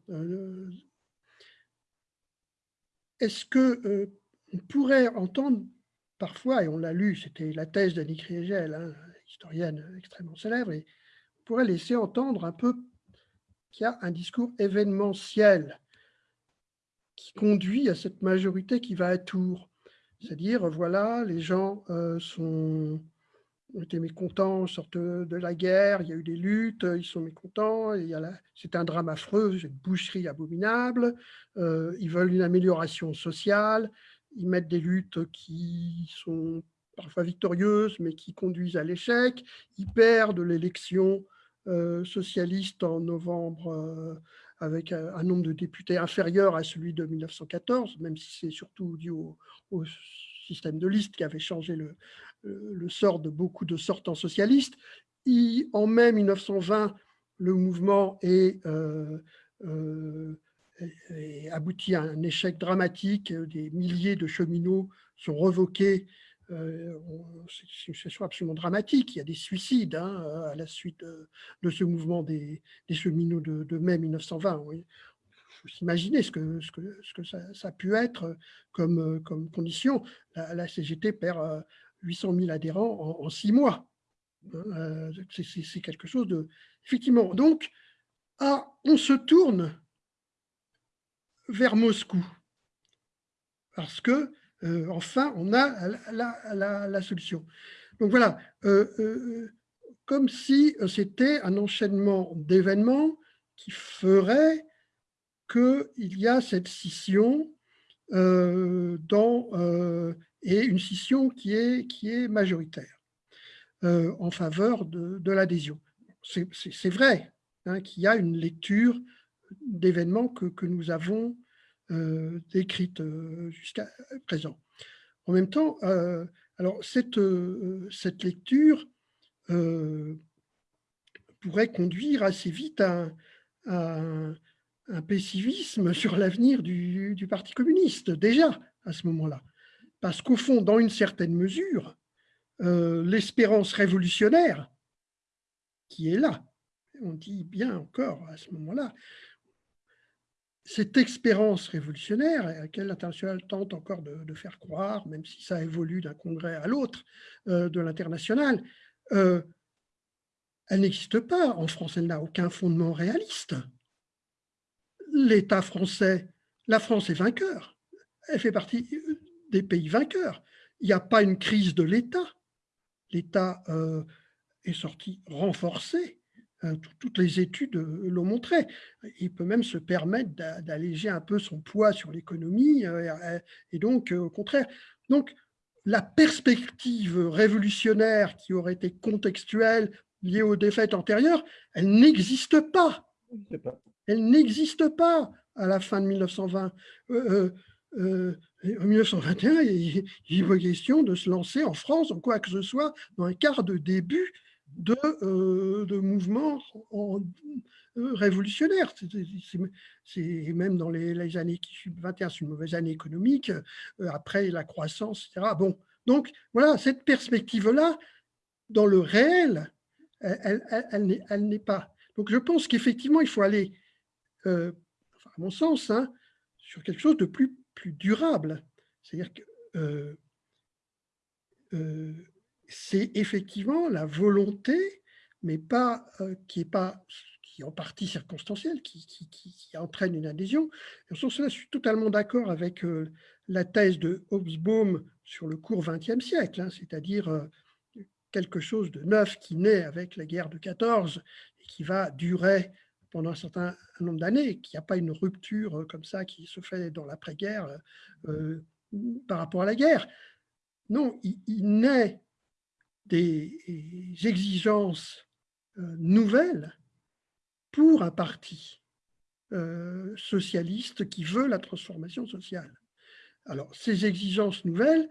Est-ce que on pourrait entendre parfois, et on l'a lu, c'était la thèse d'Annie Kriegel, hein, historienne extrêmement célèbre, et on pourrait laisser entendre un peu qu'il y a un discours événementiel qui conduit à cette majorité qui va à tour. C'est-à-dire, voilà, les gens euh, sont, été mécontents, sortent de la guerre, il y a eu des luttes, ils sont mécontents, c'est un drame affreux, une boucherie abominable, euh, ils veulent une amélioration sociale, ils mettent des luttes qui sont parfois victorieuses, mais qui conduisent à l'échec, ils perdent l'élection euh, socialiste en novembre avec un, nombre de députés inférieur à celui de 1914, même si c'est surtout dû au, système de liste qui avait changé le, le, sort de beaucoup de sortants socialistes. en mai 1920, le mouvement est, euh, euh, abouti à un échec dramatique. Des milliers de cheminots sont revoqués euh, c'est une situation absolument dramatique. Il y a des suicides hein, à la suite de, ce mouvement des, cheminots de, mai 1920. Il faut s'imaginer ce que, ça, a pu être comme condition. La, CGT perd 800 000 adhérents en, six mois. Euh, c'est quelque chose de... Effectivement, donc, ah, on se tourne vers Moscou parce que euh, enfin, on a la, solution. Donc voilà, euh, comme si c'était un enchaînement d'événements qui ferait qu'il y a cette scission dans, et une scission qui est, qui est majoritaire en faveur de, l'adhésion. C'est vrai hein, qu'il y a une lecture d'événements que, que, nous avons euh, euh, jusqu'à présent. En même temps, euh, alors cette, cette lecture pourrait conduire assez vite à, un, pessimisme sur l'avenir du, du, Parti communiste, déjà à ce moment-là. Parce qu'au fond, dans une certaine mesure, l'espérance révolutionnaire qui est là, on dit bien encore à ce moment-là, cette expérience révolutionnaire, à laquelle l'international tente encore de, faire croire, même si ça évolue d'un congrès à l'autre euh, de l'international, euh, elle n'existe pas. En France, elle n'a aucun fondement réaliste. L'État français, la France est vainqueur. Elle fait partie des pays vainqueurs. Il n'y a pas une crise de l'État. L'État euh, est sorti renforcé euh, toutes les études euh, l'ont montré. Il peut même se permettre d'alléger un peu son poids sur l'économie, euh, et donc, au contraire. Donc, la perspective révolutionnaire qui aurait été contextuelle, liée aux défaites antérieures, elle n'existe pas. Elle n'existe pas à la fin de 1920. En 1921, il, il est question de se lancer en France, en quoi que ce soit, dans un quart de début de, euh, de euh. C'est même dans les, années qui suivent 21, c'est une mauvaise année économique, euh, après la croissance, etc. Bon, donc voilà, cette perspective-là, dans le réel, elle, n'est pas. Donc je pense qu'effectivement, il faut aller, à mon sens, hein, sur quelque chose de plus, plus durable. C'est-à-dire que euh, euh, c'est effectivement la volonté, mais pas, qui est pas qui en partie circonstancielle, qui, entraîne une adhésion. Sur cela, je suis totalement d'accord avec la thèse de Hobsbawm sur le court XXe siècle, hein, c'est-à-dire quelque chose de neuf qui naît avec la guerre de 14 et qui va durer pendant un certain nombre d'années, qu'il n'y a pas une rupture euh, comme ça qui se fait dans l'après-guerre euh, par rapport à la guerre. Non, il, naît des exigences euh, nouvelles pour un parti socialiste qui veut la transformation sociale. Alors, ces exigences nouvelles,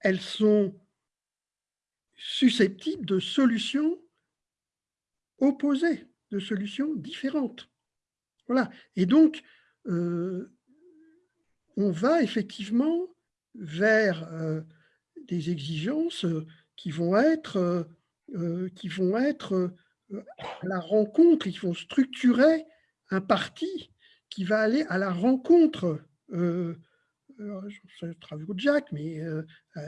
elles sont susceptibles de solutions opposées, de solutions différentes. Voilà. Et donc, euh, on va effectivement vers euh, des exigences qui vont être, euh, qui vont être à la rencontre, qui vont structurer un parti qui va aller à la rencontre je travaille avec Jack, mais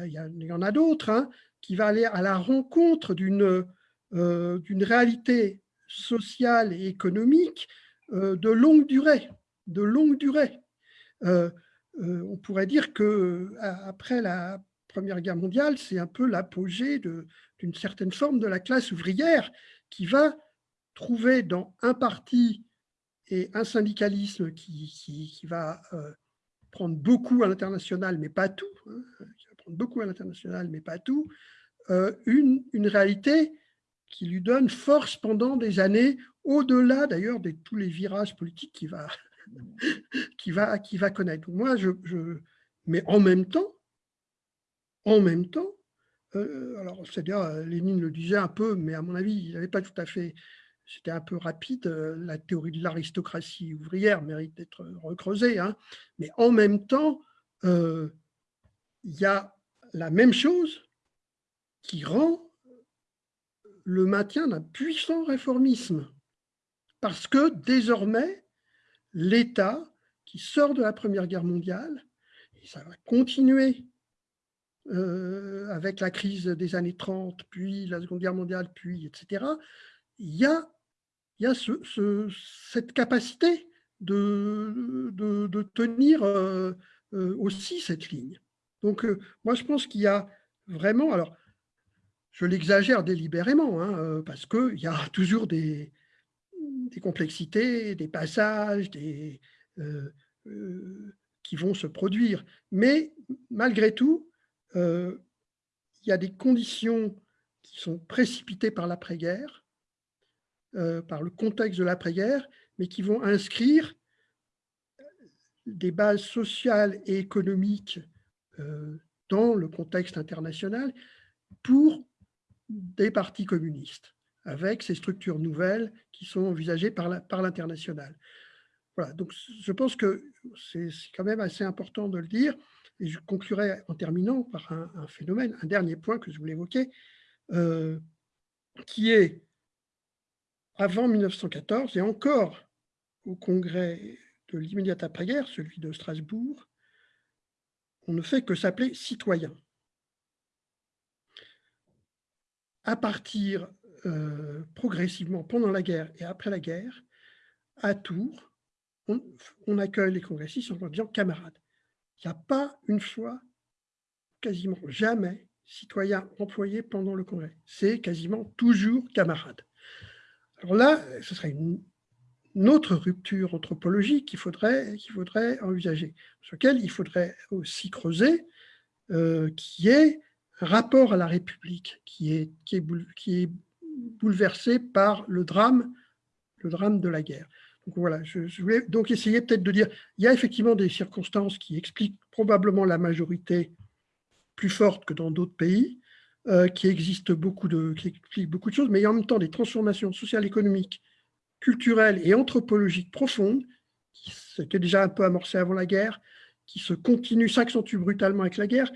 il y, en a d'autres, hein, qui va aller à la rencontre d'une euh, réalité sociale et économique euh, de longue durée. De longue durée. Euh, on pourrait dire que après la Première Guerre mondiale, c'est un peu l'apogée d'une certaine forme de la classe ouvrière qui va trouver dans un parti et un syndicalisme qui, qui, va prendre beaucoup à l'international, mais pas tout, prendre beaucoup à l'international, mais pas tout, euh, une, une, réalité qui lui donne force pendant des années, au-delà d'ailleurs de tous les virages politiques qu'il va, <laughs> va, va connaître. Moi, je, mais en même temps, en même temps, euh, alors c'est-à-dire, euh, Lénine le disait un peu, mais à mon avis, il n'avait pas tout à fait, c'était un peu rapide, la théorie de l'aristocratie ouvrière mérite d'être recreusée, hein, mais en même temps, il y a la même chose qui rend le maintien d'un puissant réformisme. Parce que désormais, l'État qui sort de la Première Guerre mondiale, et ça va continuer euh, avec la crise des années 30, puis la Seconde Guerre mondiale, puis etc., il y a, cette capacité de, de, tenir euh, euh, aussi cette ligne. Donc, moi, je pense qu'il y a vraiment… alors je l'exagère délibérément, hein, euh, parce qu'il y a <laughs> toujours des, complexités, des passages euh, euh, qui vont se produire. Mais malgré tout, il y a des conditions qui sont précipitées par l'après-guerre, par le contexte de l'après-guerre, mais qui vont inscrire des bases sociales et économiques dans le contexte international pour des partis communistes, avec ces structures nouvelles qui sont envisagées par l'international. voilà, donc je pense que c'est quand même assez important de le dire, et je conclurai en terminant par un, phénomène, un dernier point que je voulais évoquer, euh, qui est avant 1914 et encore au congrès de l'immédiate après-guerre, celui de Strasbourg, on ne fait que s'appeler citoyen à partir euh, progressivement pendant la guerre et après la guerre, à Tours, on, accueille les congressistes en leur disant camarades. Il n'y a pas une fois, quasiment jamais, citoyen employé pendant le congrès. C'est quasiment toujours camarade. Alors là, ce serait une, autre rupture anthropologique qu'il faudrait, qu'il faudrait envisager, sur laquelle il faudrait aussi creuser, euh, qui est rapport à la République qui est, qui est, qui est bouleversé par le drame, le drame de la guerre. Donc voilà, je, voulais donc essayer peut-être de dire, il y a effectivement des circonstances qui expliquent probablement la majorité plus forte que dans d'autres pays, euh, qui existent beaucoup de, qui expliquent beaucoup de choses, mais il y a en même temps des transformations sociales, économiques, culturelles et anthropologiques profondes, qui s'étaient déjà un peu amorcées avant la guerre, qui se continuent, s'accentuent brutalement avec la guerre,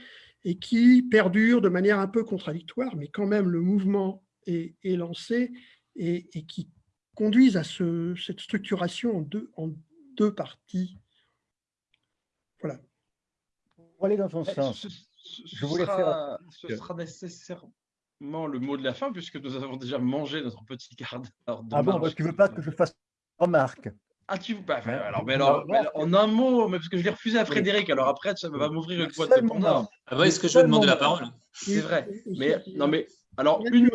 et qui perdure de manière un peu contradictoire, mais quand même le mouvement est, lancé et, qui conduisent à cette structuration en deux, en deux parties. Voilà. aller dans ton Eh, sens, Ce, ce- ce je voulais sera, faire- ce sera nécessairement le mot de la fin, puisque nous avons déjà mangé notre petit quart d'heure de ah bon, parce que tu veux pas que je fasse remarque Ah, tu bah, Ouais. alors, mais alors, non, mais alors, en un mot, mais parce que je l'ai refusé à. Frédéric, alors après, ça va m'ouvrir une boîte de. Pandore. Ah ouais, est-ce que je vais demander la parole? C'est vrai. Mais non, mais alors une,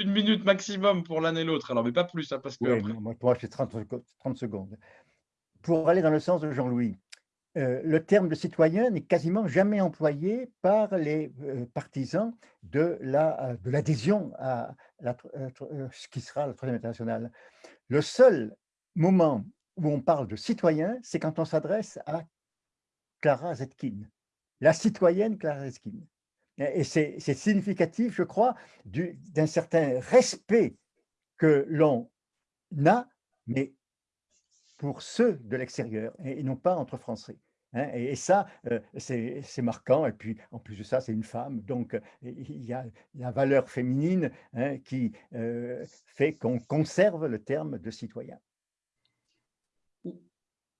une minute maximum pour l'un et l'autre, alors mais pas plus, hein, parce que Oui, après- non, moi, j'ai 30, secondes- 30 secondes. Pour aller dans le sens de Jean-Louis, euh, le terme de citoyen n'est quasiment jamais employé par les euh, partisans de la, euh, de l'adhésion à la euh, euh, ce qui sera la Troisième Internationale. Le seul moment où on parle de citoyen, c'est quand on s'adresse à Clara Zetkin, la citoyenne Clara Zetkin. Et c'est significatif, je crois, du- d'un certain respect que l'on a, mais pour ceux de l'extérieur et, non pas entre Français. hein. et, ça, euh, c'est c'est marquant. Et puis, en plus de ça, c'est une femme. Donc, euh, il y a la valeur féminine hein, qui euh, fait qu'on conserve le terme de citoyen.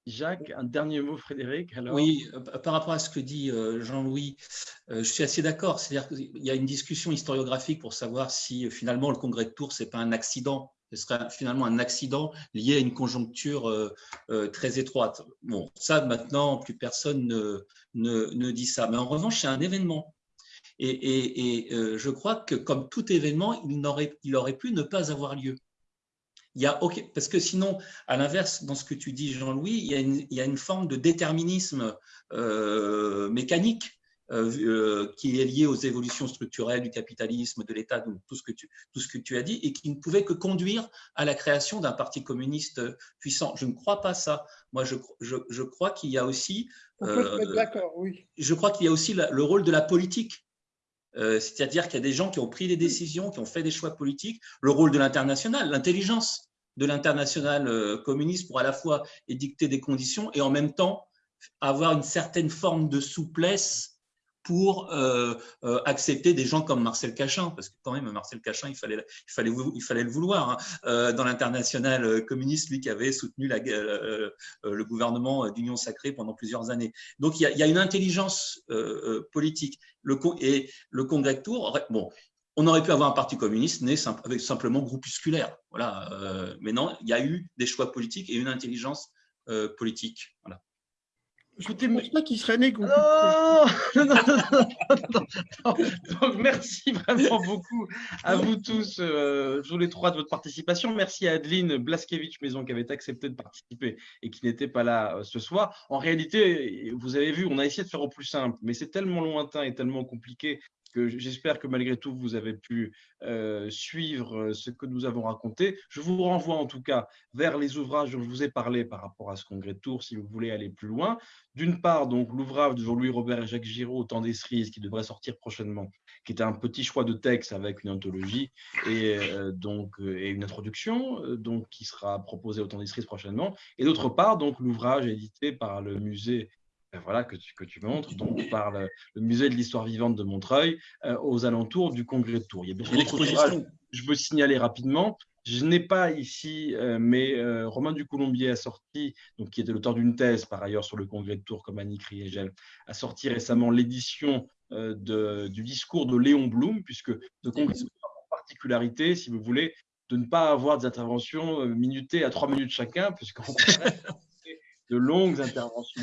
Jacques, un dernier mot, Frédéric. Oui, euh, par rapport à ce que dit euh, Jean-Louis, euh, je suis assez d'accord. C'est-à-dire qu'il y a une discussion historiographique pour savoir si finalement le congrès de Tours, ce n'est pas un accident. Ce serait finalement un accident lié à une conjoncture très étroite. Bon, ça maintenant, plus personne ne, dit ça. Mais en revanche, c'est un événement. Et, je crois que comme tout événement, il aurait pu ne pas avoir lieu. Il y a, ok, parce que sinon, à l'inverse, dans ce que tu dis, Jean-Louis, il, y a une- il y a une forme de déterminisme euh, mécanique euh, euh, qui est lié aux évolutions structurelles du capitalisme, de l'État, tout ce, que tu, tout ce que tu as dit, et qui ne pouvait que conduire à la création d'un parti communiste puissant. Je ne crois pas ça. Moi, je, je, je crois qu'il y a aussi, euh, oui. je crois qu'il y a aussi la- le rôle de la politique. Euh, C'est-à-dire qu'il y a des gens qui ont pris des décisions, qui ont fait des choix politiques, le rôle de l'international, l'intelligence de l'international euh, communiste pour à la fois édicter des conditions et en même temps avoir une certaine forme de souplesse pour euh, euh, accepter des gens comme Marcel Cachin, parce que quand même Marcel Cachin, il fallait, il fallait, le vouloir. hein. Euh, dans l'international communiste, lui qui avait soutenu le gouvernement d'Union sacrée pendant plusieurs années. Donc il y a, une intelligence politique. Et le Congrès aurait- bon, on aurait pu avoir un parti communiste né avec simplement groupusculaire. Voilà. mais non, il y a eu des choix politiques et une intelligence politique. Voilà. Je Écoutez, ne pense pas qu'il serait né. <laughs> Non, non, non, non. Donc, merci vraiment beaucoup à vous tous, euh, tous les trois, de votre participation. Merci à Adeline Blaskevich Maison qui avait accepté de participer et qui n'était pas là euh, ce soir. En réalité, vous avez vu, on a essayé de faire au plus simple, mais c'est tellement lointain et tellement compliqué j'espère que malgré tout, vous avez pu euh, suivre euh, ce que nous avons raconté. Je vous renvoie en tout cas vers les ouvrages dont je vous ai parlé par rapport à ce congrès de si vous voulez aller plus loin. D'une part, donc l'ouvrage de Jean-Louis Robert et Jacques Giraud, Temps des cerises, qui devrait sortir prochainement, qui est un petit choix de texte avec une anthologie et, euh, donc, et une introduction, donc, qui sera proposé au Temps des cerises prochainement. Et d'autre part, donc l'ouvrage édité par le musée voilà, que, tu, que tu montres, donc par le, le musée de l'histoire vivante de Montreuil, euh, aux alentours du congrès de Tours. Il y a bien d'autres l'exposition. je veux signaler rapidement. Je n'ai pas ici, euh, mais euh, Romain Ducoulombier a sorti, donc, qui était l'auteur d'une thèse par ailleurs sur le congrès de Tours comme Annie Kriegel, a sorti récemment l'édition euh, de- du discours de Léon Blum, puisque ce congrès a pour particularité, si vous voulez, de ne pas avoir des interventions euh, minutées à trois minutes chacun, puisqu'on <laughs> de longues interventions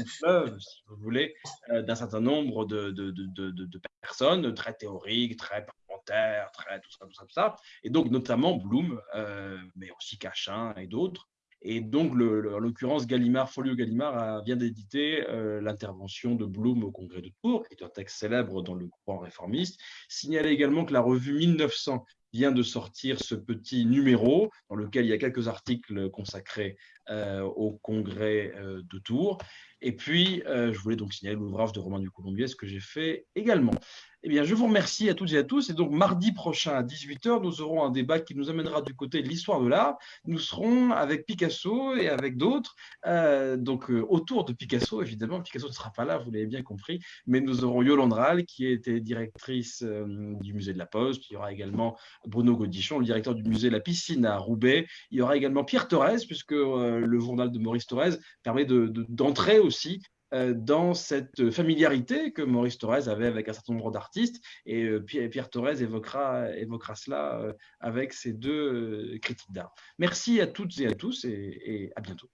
si vous voulez, euh, d'un certain nombre de, de- de- de- personnes, très théoriques, très parlementaires, très tout ça, tout ça, tout ça. Et donc, notamment Bloom, euh, mais aussi Cachin et d'autres. Et donc, le- en l'occurrence, Gallimard, Folio Gallimard vient d'éditer euh, l'intervention de Bloom au Congrès de Tours, qui est un texte célèbre dans le courant réformiste. Signaler également que la revue 1900 vient de sortir ce petit numéro dans lequel il y a quelques articles consacrés euh, au congrès euh, de Tours. Et puis, euh, je voulais donc signaler l'ouvrage de Romain Ducoulombier, ce que j'ai fait également. Eh bien, je vous remercie à toutes et à tous. Et donc, mardi prochain à 18h, nous aurons un débat qui nous amènera du côté de l'histoire de l'art. Nous serons avec Picasso et avec d'autres, euh, donc euh, autour de Picasso, évidemment. Picasso ne sera pas là, vous l'avez bien compris, mais nous aurons Yolande Rall, qui était directrice du musée de la Poste. Il y aura également Bruno Godichon, le directeur du musée de la Piscine à Roubaix. Il y aura également Pierre Thorez, puisque le journal de Maurice Thorez permet de- de- d'entrer aussi dans cette familiarité que Maurice Thorez avait avec un certain nombre d'artistes. Et Pierre Thorez évoquera, évoquera cela avec ses deux critiques d'art. Merci à toutes et à tous et à bientôt.